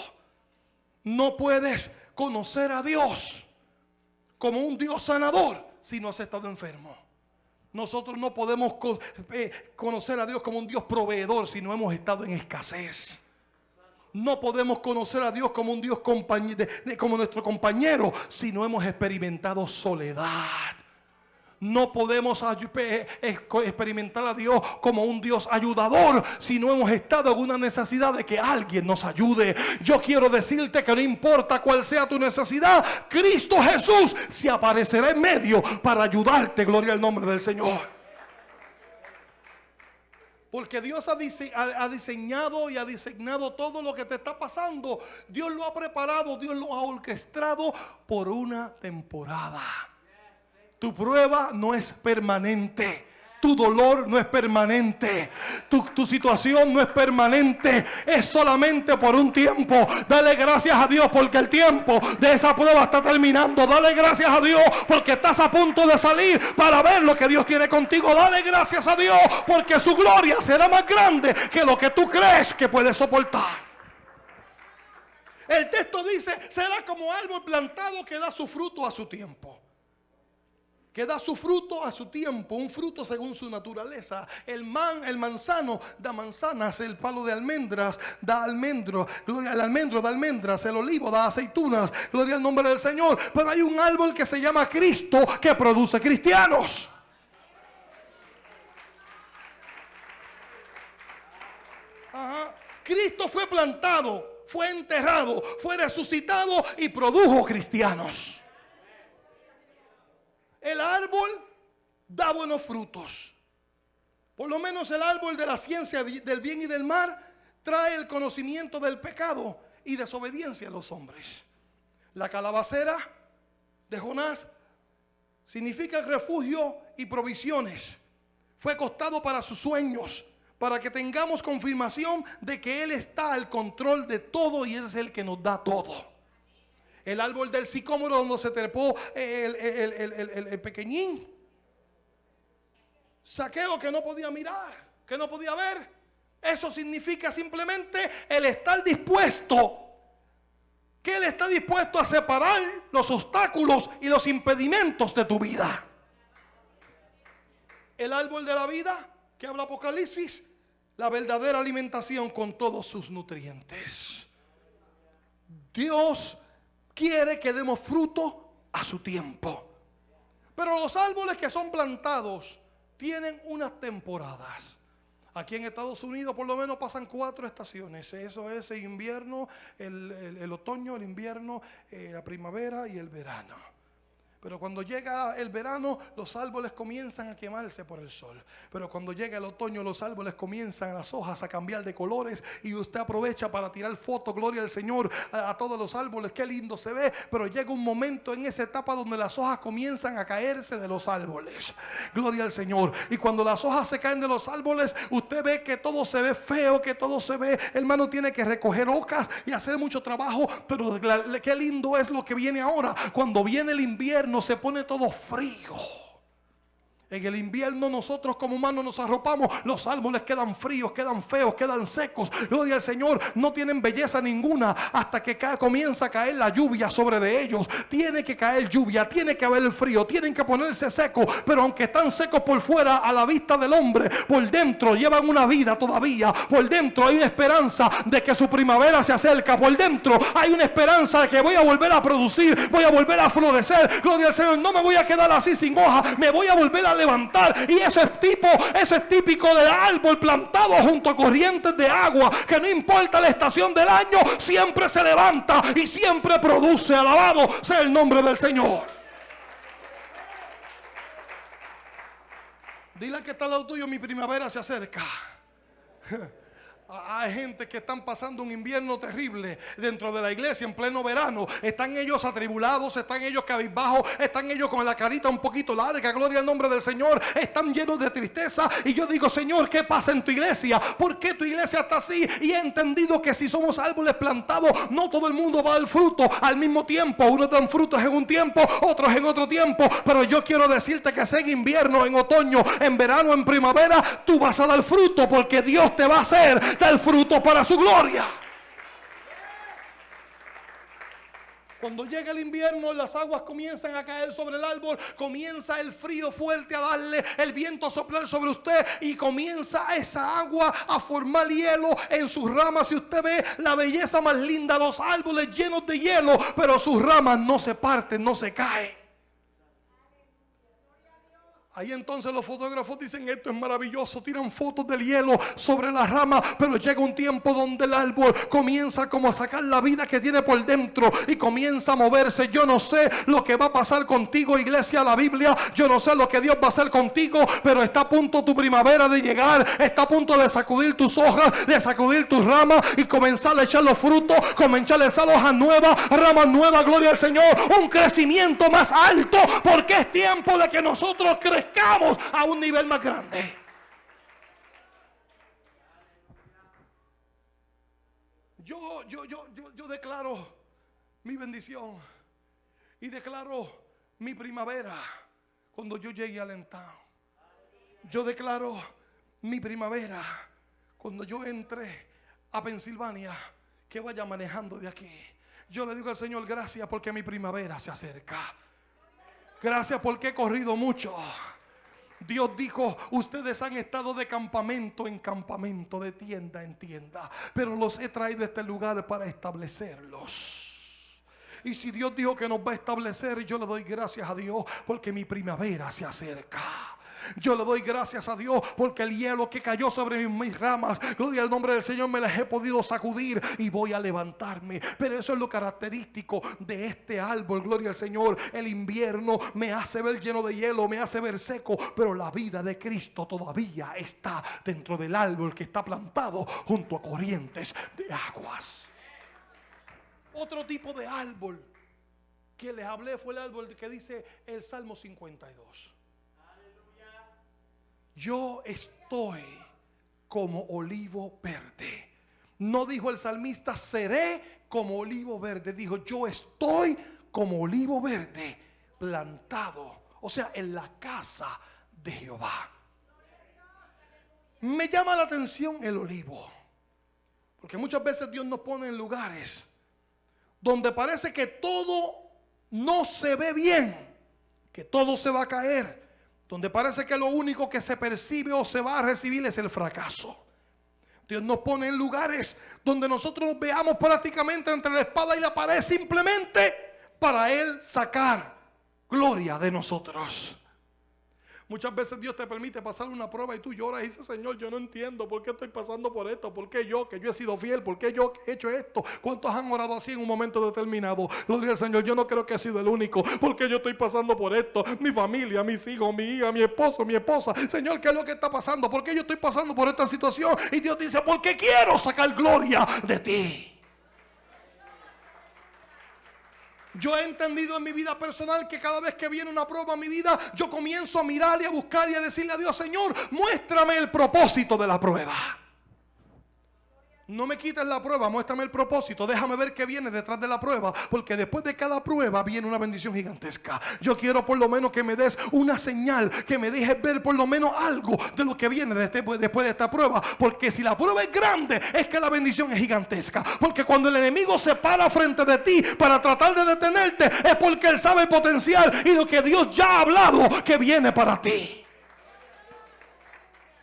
No puedes conocer a Dios como un Dios sanador si no has estado enfermo. Nosotros no podemos eh, conocer a Dios como un Dios proveedor si no hemos estado en escasez. No podemos conocer a Dios como un Dios compañ- de- de- como nuestro compañero si no hemos experimentado soledad. No podemos eh, experimentar a Dios como un Dios ayudador si no hemos estado en una necesidad de que alguien nos ayude. Yo quiero decirte que no importa cuál sea tu necesidad, Cristo Jesús se aparecerá en medio para ayudarte. Gloria al nombre del Señor. Porque Dios ha, dise- ha- ha diseñado y ha diseñado todo lo que te está pasando. Dios lo ha preparado, Dios lo ha orquestado por una temporada. Tu prueba no es permanente. Tu dolor no es permanente. Tu, tu situación no es permanente. Es solamente por un tiempo. Dale gracias a Dios porque el tiempo de esa prueba está terminando. Dale gracias a Dios porque estás a punto de salir para ver lo que Dios tiene contigo. Dale gracias a Dios porque su gloria será más grande que lo que tú crees que puedes soportar. El texto dice, será como árbol plantado que da su fruto a su tiempo que da su fruto a su tiempo, un fruto según su naturaleza. El, man, el manzano da manzanas, el palo de almendras da almendro, gloria al almendro da almendras, el olivo da aceitunas, gloria al nombre del Señor. Pero hay un árbol que se llama Cristo que produce cristianos. Ajá. Cristo fue plantado, fue enterrado, fue resucitado y produjo cristianos. El árbol da buenos frutos. Por lo menos el árbol de la ciencia del bien y del mal trae el conocimiento del pecado y desobediencia a los hombres. La calabacera de Jonás significa refugio y provisiones. Fue costado para sus sueños, para que tengamos confirmación de que Él está al control de todo y es el que nos da todo. El árbol del sicómoro donde se trepó el, el pequeñín. Saqueo que no podía mirar, que no podía ver. Eso significa simplemente el estar dispuesto que Él está dispuesto a separar los obstáculos y los impedimentos de tu vida. El árbol de la vida que habla Apocalipsis, la verdadera alimentación con todos sus nutrientes. Dios quiere que demos fruto a su tiempo. Pero los árboles que son plantados tienen unas temporadas. Aquí en Estados Unidos por lo menos pasan cuatro estaciones. Eso es el invierno, el, otoño, el invierno, eh, la primavera y el verano. Pero cuando llega el verano, los árboles comienzan a quemarse por el sol. Pero cuando llega el otoño, los árboles comienzan las hojas a cambiar de colores y usted aprovecha para tirar fotos, gloria al Señor, a, todos los árboles. Qué lindo se ve. Pero llega un momento en esa etapa donde las hojas comienzan a caerse de los árboles. Gloria al Señor. Y cuando las hojas se caen de los árboles, usted ve que todo se ve feo, que todo se ve. Hermano, tiene que recoger hojas y hacer mucho trabajo. Pero qué lindo es lo que viene ahora. Cuando viene el invierno no se pone todo frío. En el invierno nosotros como humanos nos arropamos, los árboles quedan fríos, quedan feos, quedan secos. Gloria al Señor, no tienen belleza ninguna hasta que comienza a caer la lluvia sobre de ellos. Tiene que caer lluvia, tiene que haber frío, tienen que ponerse secos, pero aunque están secos por fuera a la vista del hombre, por dentro llevan una vida todavía. Por dentro hay una esperanza de que su primavera se acerca. Por dentro hay una esperanza de que voy a volver a producir, voy a volver a florecer. Gloria al Señor, no me voy a quedar así sin hoja, me voy a volver a levantar. Y eso es tipo, eso es típico del árbol plantado junto a corrientes de agua, que no importa la estación del año, siempre se levanta y siempre produce. Alabado sea el nombre del Señor. Dile que está al lado tuyo, mi primavera se acerca. [LAUGHS] Hay gente que están pasando un invierno terrible dentro de la iglesia en pleno verano. Están ellos atribulados, están ellos cabizbajos, están ellos con la carita un poquito larga. Gloria al nombre del Señor. Están llenos de tristeza. Y yo digo, Señor, ¿qué pasa en tu iglesia? ¿Por qué tu iglesia está así? Y he entendido que si somos árboles plantados, no todo el mundo va al fruto al mismo tiempo. Unos dan frutos en un tiempo, otros en otro tiempo. Pero yo quiero decirte que sea en invierno, en otoño, en verano, en primavera, tú vas a dar fruto porque Dios te va a hacer el fruto para su gloria. Cuando llega el invierno, las aguas comienzan a caer sobre el árbol, comienza el frío fuerte a darle, el viento a soplar sobre usted y comienza esa agua a formar hielo en sus ramas. Y usted ve la belleza más linda, los árboles llenos de hielo, pero sus ramas no se parten, no se caen. Ahí entonces los fotógrafos dicen esto es maravilloso, tiran fotos del hielo sobre las ramas, pero llega un tiempo donde el árbol comienza como a sacar la vida que tiene por dentro y comienza a moverse. Yo no sé lo que va a pasar contigo, iglesia, la Biblia, yo no sé lo que Dios va a hacer contigo, pero está a punto tu primavera de llegar, está a punto de sacudir tus hojas, de sacudir tus ramas y comenzar a echar los frutos, comenzar a echar hojas nuevas, ramas nuevas, gloria al Señor, un crecimiento más alto, porque es tiempo de que nosotros crezcamos a un nivel más grande. Yo, yo, yo, yo, declaro mi bendición y declaro mi primavera cuando yo llegue al Entao. Yo declaro mi primavera cuando yo entre a Pensilvania, que vaya manejando de aquí. Yo le digo al Señor gracias porque mi primavera se acerca. Gracias porque he corrido mucho. Dios dijo, ustedes han estado de campamento en campamento, de tienda en tienda, pero los he traído a este lugar para establecerlos. Y si Dios dijo que nos va a establecer, yo le doy gracias a Dios porque mi primavera se acerca. Yo le doy gracias a Dios porque el hielo que cayó sobre mis ramas, gloria al nombre del Señor, me las he podido sacudir y voy a levantarme. Pero eso es lo característico de este árbol, gloria al Señor. El invierno me hace ver lleno de hielo, me hace ver seco, pero la vida de Cristo todavía está dentro del árbol que está plantado junto a corrientes de aguas. Otro tipo de árbol que les hablé fue el árbol que dice el Salmo 52. Yo estoy como olivo verde. No dijo el salmista, seré como olivo verde. Dijo, yo estoy como olivo verde plantado. O sea, en la casa de Jehová. Me llama la atención el olivo. Porque muchas veces Dios nos pone en lugares donde parece que todo no se ve bien, que todo se va a caer, donde parece que lo único que se percibe o se va a recibir es el fracaso. Dios nos pone en lugares donde nosotros nos veamos prácticamente entre la espada y la pared simplemente para Él sacar gloria de nosotros. Muchas veces Dios te permite pasar una prueba y tú lloras y dices, Señor, yo no entiendo por qué estoy pasando por esto, por qué yo, que yo he sido fiel, por qué yo he hecho esto. ¿Cuántos han orado así en un momento determinado? Gloria al Señor, yo no creo que he sido el único, porque yo estoy pasando por esto. Mi familia, mis hijos, mi hija, mi esposo, mi esposa. Señor, ¿qué es lo que está pasando? ¿Por qué yo estoy pasando por esta situación? Y Dios dice, porque quiero sacar gloria de ti. Yo he entendido en mi vida personal que cada vez que viene una prueba a mi vida, yo comienzo a mirar y a buscar y a decirle a Dios, Señor, muéstrame el propósito de la prueba. No me quites la prueba, muéstrame el propósito. Déjame ver qué viene detrás de la prueba. Porque después de cada prueba viene una bendición gigantesca. Yo quiero por lo menos que me des una señal, que me dejes ver por lo menos algo de lo que viene después de esta prueba. Porque si la prueba es grande, es que la bendición es gigantesca. Porque cuando el enemigo se para frente de ti para tratar de detenerte, es porque él sabe el potencial y lo que Dios ya ha hablado que viene para ti.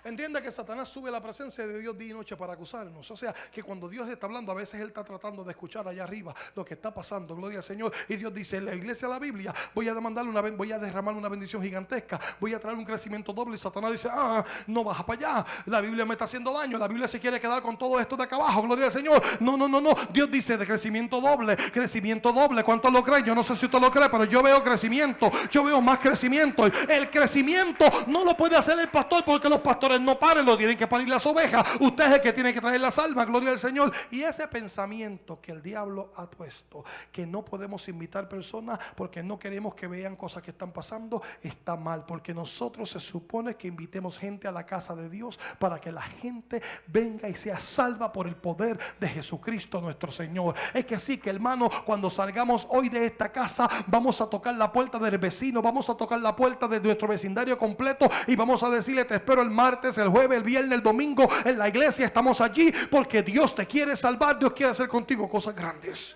Entienda que Satanás sube a la presencia de Dios día y noche para acusarnos. O sea, que cuando Dios está hablando, a veces Él está tratando de escuchar allá arriba lo que está pasando. Gloria al Señor. Y Dios dice, la iglesia de la Biblia, voy a demandarle una voy a derramar una bendición gigantesca. Voy a traer un crecimiento doble. Y Satanás dice, ah, no baja para allá. La Biblia me está haciendo daño. La Biblia se quiere quedar con todo esto de acá abajo. Gloria al Señor. No, no, no, no. Dios dice de crecimiento doble. Crecimiento doble. ¿Cuánto lo creen? Yo no sé si usted lo cree, pero yo veo crecimiento. Yo veo más crecimiento. El crecimiento no lo puede hacer el pastor porque los pastores no paren, lo tienen que parir las ovejas. Usted es el que tiene que traer las almas, gloria al Señor. Y ese pensamiento que el diablo ha puesto, que no podemos invitar personas porque no queremos que vean cosas que están pasando, está mal. Porque nosotros se supone que invitemos gente a la casa de Dios para que la gente venga y sea salva por el poder de Jesucristo nuestro Señor. Es que sí, que hermano, cuando salgamos hoy de esta casa, vamos a tocar la puerta del vecino, vamos a tocar la puerta de nuestro vecindario completo y vamos a decirle, te espero el martes, el jueves, el viernes, el domingo en la iglesia. Estamos allí porque Dios te quiere salvar, Dios quiere hacer contigo cosas grandes.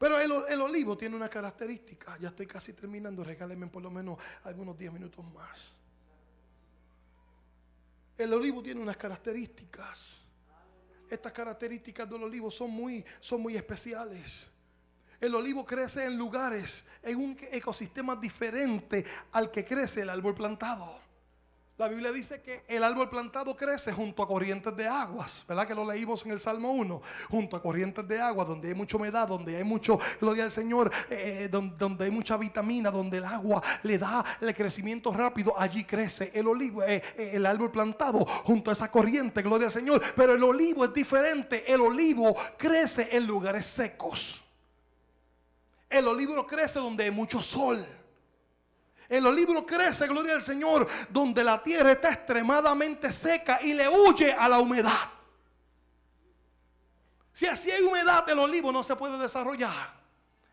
Pero el, olivo tiene una característica. Ya estoy casi terminando. Regálenme por lo menos algunos 10 minutos más. El olivo tiene unas características. Estas características del olivo son muy, son muy especiales. El olivo crece en lugares, en un ecosistema diferente al que crece el árbol plantado. La Biblia dice que el árbol plantado crece junto a corrientes de aguas, ¿verdad? Que lo leímos en el Salmo 1, junto a corrientes de agua, donde hay mucha humedad, donde hay mucho, gloria al Señor, eh, donde, hay mucha vitamina, donde el agua le da el crecimiento rápido, allí crece el olivo, eh, eh, el árbol plantado junto a esa corriente, gloria al Señor. Pero el olivo es diferente, el olivo crece en lugares secos. El olivo crece donde hay mucho sol. El olivo crece, gloria al Señor, donde la tierra está extremadamente seca y le huye a la humedad. Si así hay humedad, el olivo no se puede desarrollar.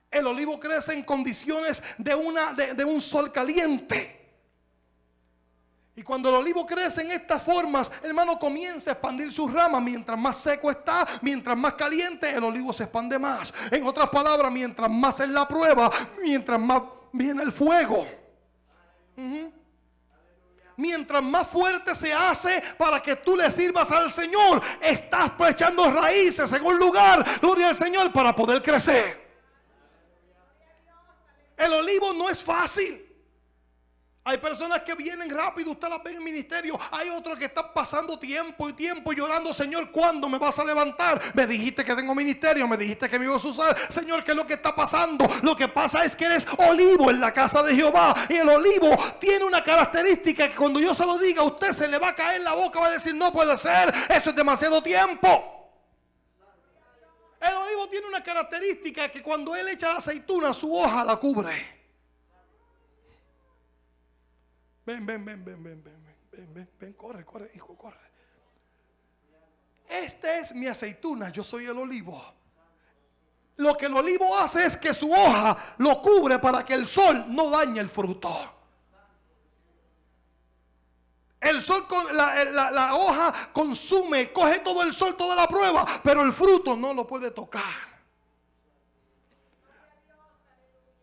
El olivo crece en condiciones de, una, de, un sol caliente. Y cuando el olivo crece en estas formas, hermano, comienza a expandir sus ramas. Mientras más seco está, mientras más caliente, el olivo se expande más. En otras palabras, mientras más es la prueba, mientras más viene el fuego. Mientras más fuerte se hace para que tú le sirvas al Señor, estás echando raíces en un lugar, gloria al Señor, para poder crecer. El olivo no es fácil. Hay personas que vienen rápido, usted las ve en ministerio. Hay otros que están pasando tiempo y tiempo llorando, Señor, ¿cuándo me vas a levantar? Me dijiste que tengo ministerio, me dijiste que me ibas a usar. Señor, ¿qué es lo que está pasando? Lo que pasa es que eres olivo en la casa de Jehová. Y el olivo tiene una característica que cuando yo se lo diga, usted se le va a caer la boca, va a decir, no puede ser, eso es demasiado tiempo. El olivo tiene una característica que cuando él echa la aceituna, su hoja la cubre. Ven, ven, ven, ven, ven, ven, ven, ven, ven, corre, corre, hijo, corre. Esta es mi aceituna, yo soy el olivo. Lo que el olivo hace es que su hoja lo cubre para que el sol no dañe el fruto. El sol, con, la, la, la, hoja consume, coge todo el sol, toda la prueba, pero el fruto no lo puede tocar.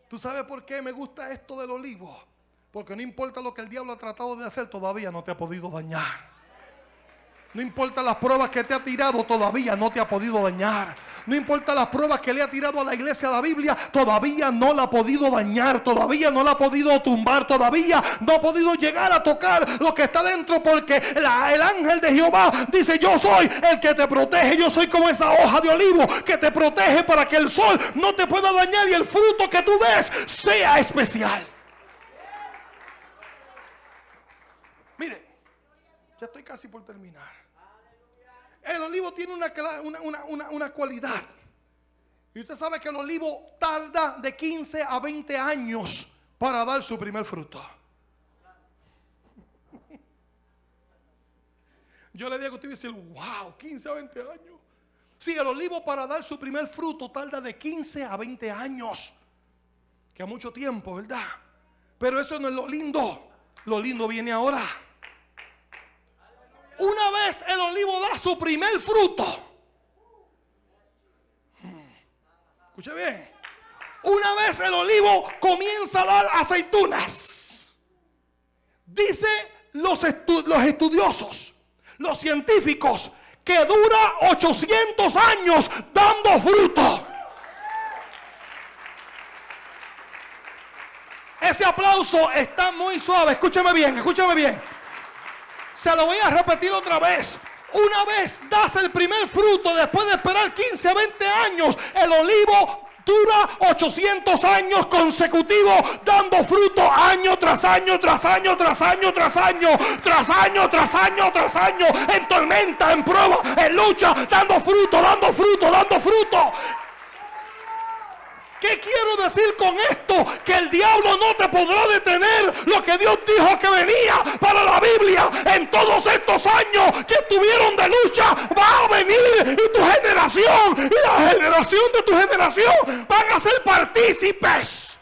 ¿Tú sabes por qué me gusta esto del olivo? Porque no importa lo que el diablo ha tratado de hacer, todavía no te ha podido dañar. No importa las pruebas que te ha tirado, todavía no te ha podido dañar. No importa las pruebas que le ha tirado a la iglesia de la Biblia, todavía no la ha podido dañar, todavía no la ha podido tumbar, todavía no ha podido llegar a tocar lo que está dentro, porque el ángel de Jehová dice: Yo soy el que te protege, yo soy como esa hoja de olivo que te protege para que el sol no te pueda dañar y el fruto que tú des sea especial. Mire, ya estoy casi por terminar. El olivo tiene una, una, una, una, cualidad. Y usted sabe que el olivo tarda de 15 a 20 años para dar su primer fruto. Yo le digo a usted decir, wow, 15 a 20 años. Sí, el olivo para dar su primer fruto tarda de 15 a 20 años. Que a mucho tiempo, ¿verdad? Pero eso no es lo lindo. Lo lindo viene ahora. Una vez el olivo da su primer fruto. Escuche bien. Una vez el olivo comienza a dar aceitunas. Dice los, los estudiosos, los científicos, que dura 800 años dando fruto. Ese aplauso está muy suave. Escúchame bien, escúchame bien. Se lo voy a repetir otra vez. Una vez das el primer fruto, después de esperar 15 a 20 años, el olivo dura 800 años consecutivos dando fruto año tras año, tras año, tras año, tras año, tras año, tras año, tras año, en tormenta, en prueba, en lucha, dando fruto, dando fruto, dando fruto. ¿Qué quiero decir con esto? Que el diablo no te podrá detener lo que Dios dijo que venía para la Biblia en todos estos años que estuvieron de lucha. Va a venir y tu generación y la generación de tu generación van a ser partícipes.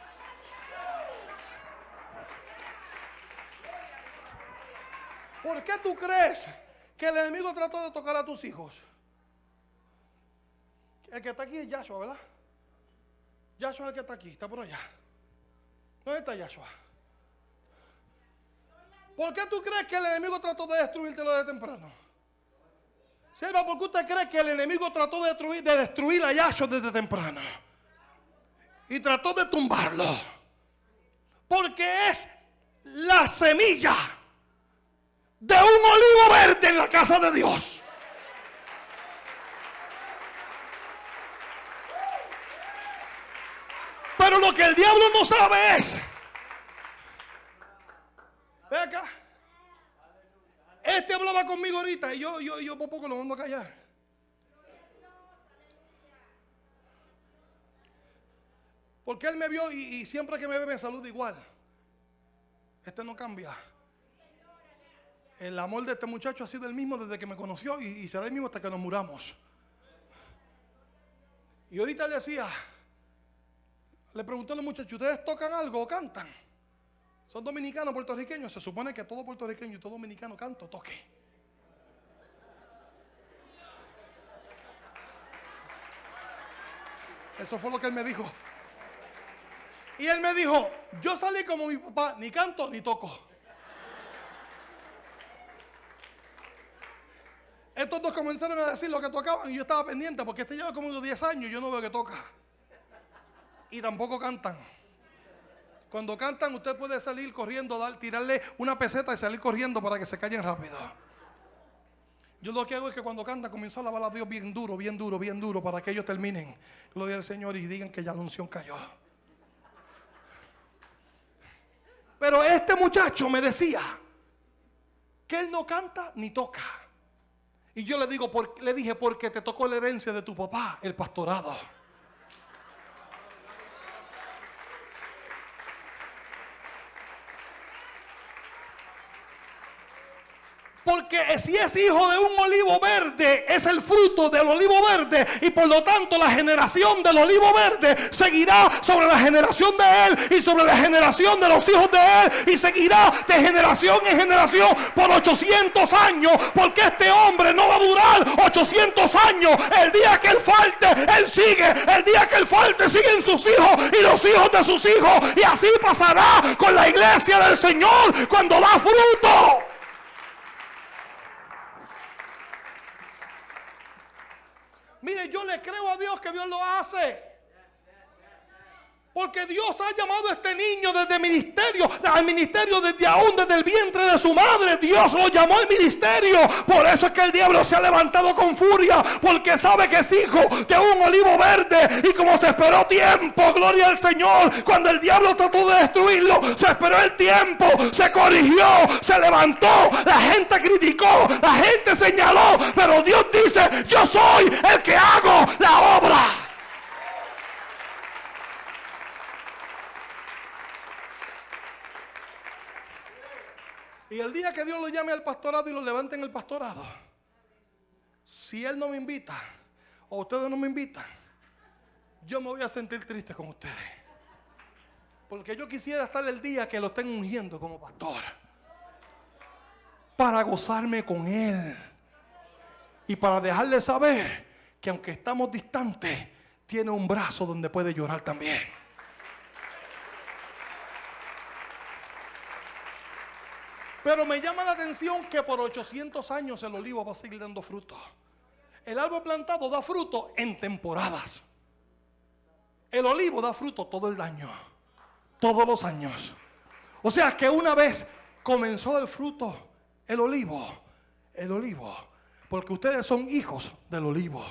¿Por qué tú crees que el enemigo trató de tocar a tus hijos? El que está aquí es Yahshua, ¿verdad? Yahshua que está aquí, está por allá. ¿Dónde está Yahshua? ¿Por qué tú crees que el enemigo trató de destruirte lo de temprano? Selva, ¿por qué usted cree que el enemigo trató de destruir, de destruir a Yahshua desde temprano? Y trató de tumbarlo. Porque es la semilla de un olivo verde en la casa de Dios. Pero lo que el diablo no sabe es. Ve acá. Este hablaba conmigo ahorita y yo, yo, yo por poco lo mando a callar. Porque él me vio y, siempre que me ve me saluda igual. Este no cambia. El amor de este muchacho ha sido el mismo desde que me conoció y, y será el mismo hasta que nos muramos. Y ahorita le decía, le preguntó a los muchachos, ¿ustedes tocan algo o cantan? ¿Son dominicanos, puertorriqueños? Se supone que todo puertorriqueño y todo dominicano canto, toque. Eso fue lo que él me dijo. Y él me dijo, yo salí como mi papá, ni canto ni toco. Estos dos comenzaron a decir lo que tocaban y yo estaba pendiente porque este lleva como unos 10 años y yo no veo que toca. Y tampoco cantan. Cuando cantan, usted puede salir corriendo, tirarle una peseta y salir corriendo para que se callen rápido. Yo lo que hago es que cuando canta comienzo a alabar a Dios bien duro, bien duro, bien duro, para que ellos terminen. Gloria al Señor y digan que ya la unción cayó. Pero este muchacho me decía que él no canta ni toca. Y yo le digo, le dije, porque te tocó la herencia de tu papá, el pastorado. Porque si es hijo de un olivo verde, es el fruto del olivo verde. Y por lo tanto la generación del olivo verde seguirá sobre la generación de él y sobre la generación de los hijos de él. Y seguirá de generación en generación por 800 años. Porque este hombre no va a durar 800 años. El día que él falte, él sigue. El día que él falte, siguen sus hijos y los hijos de sus hijos. Y así pasará con la iglesia del Señor cuando da fruto. Mire, yo le creo a Dios que Dios lo hace. Porque Dios ha llamado a este niño desde ministerio, al ministerio desde aún desde el vientre de su madre. Dios lo llamó al ministerio. Por eso es que el diablo se ha levantado con furia, porque sabe que es hijo de un olivo verde. Y como se esperó tiempo, gloria al Señor, cuando el diablo trató de destruirlo, se esperó el tiempo, se corrigió, se levantó, la gente criticó, la gente señaló, pero Dios dice, yo soy el que hago la obra. Y el día que Dios lo llame al pastorado y lo levante en el pastorado, si Él no me invita, o ustedes no me invitan, yo me voy a sentir triste con ustedes. Porque yo quisiera estar el día que lo estén ungiendo como pastor. Para gozarme con Él. Y para dejarle saber que aunque estamos distantes, tiene un brazo donde puede llorar también. Pero me llama la atención que por 800 años el olivo va a seguir dando fruto. El árbol plantado da fruto en temporadas. El olivo da fruto todo el año, todos los años. O sea que una vez comenzó el fruto, el olivo, el olivo, porque ustedes son hijos del olivo.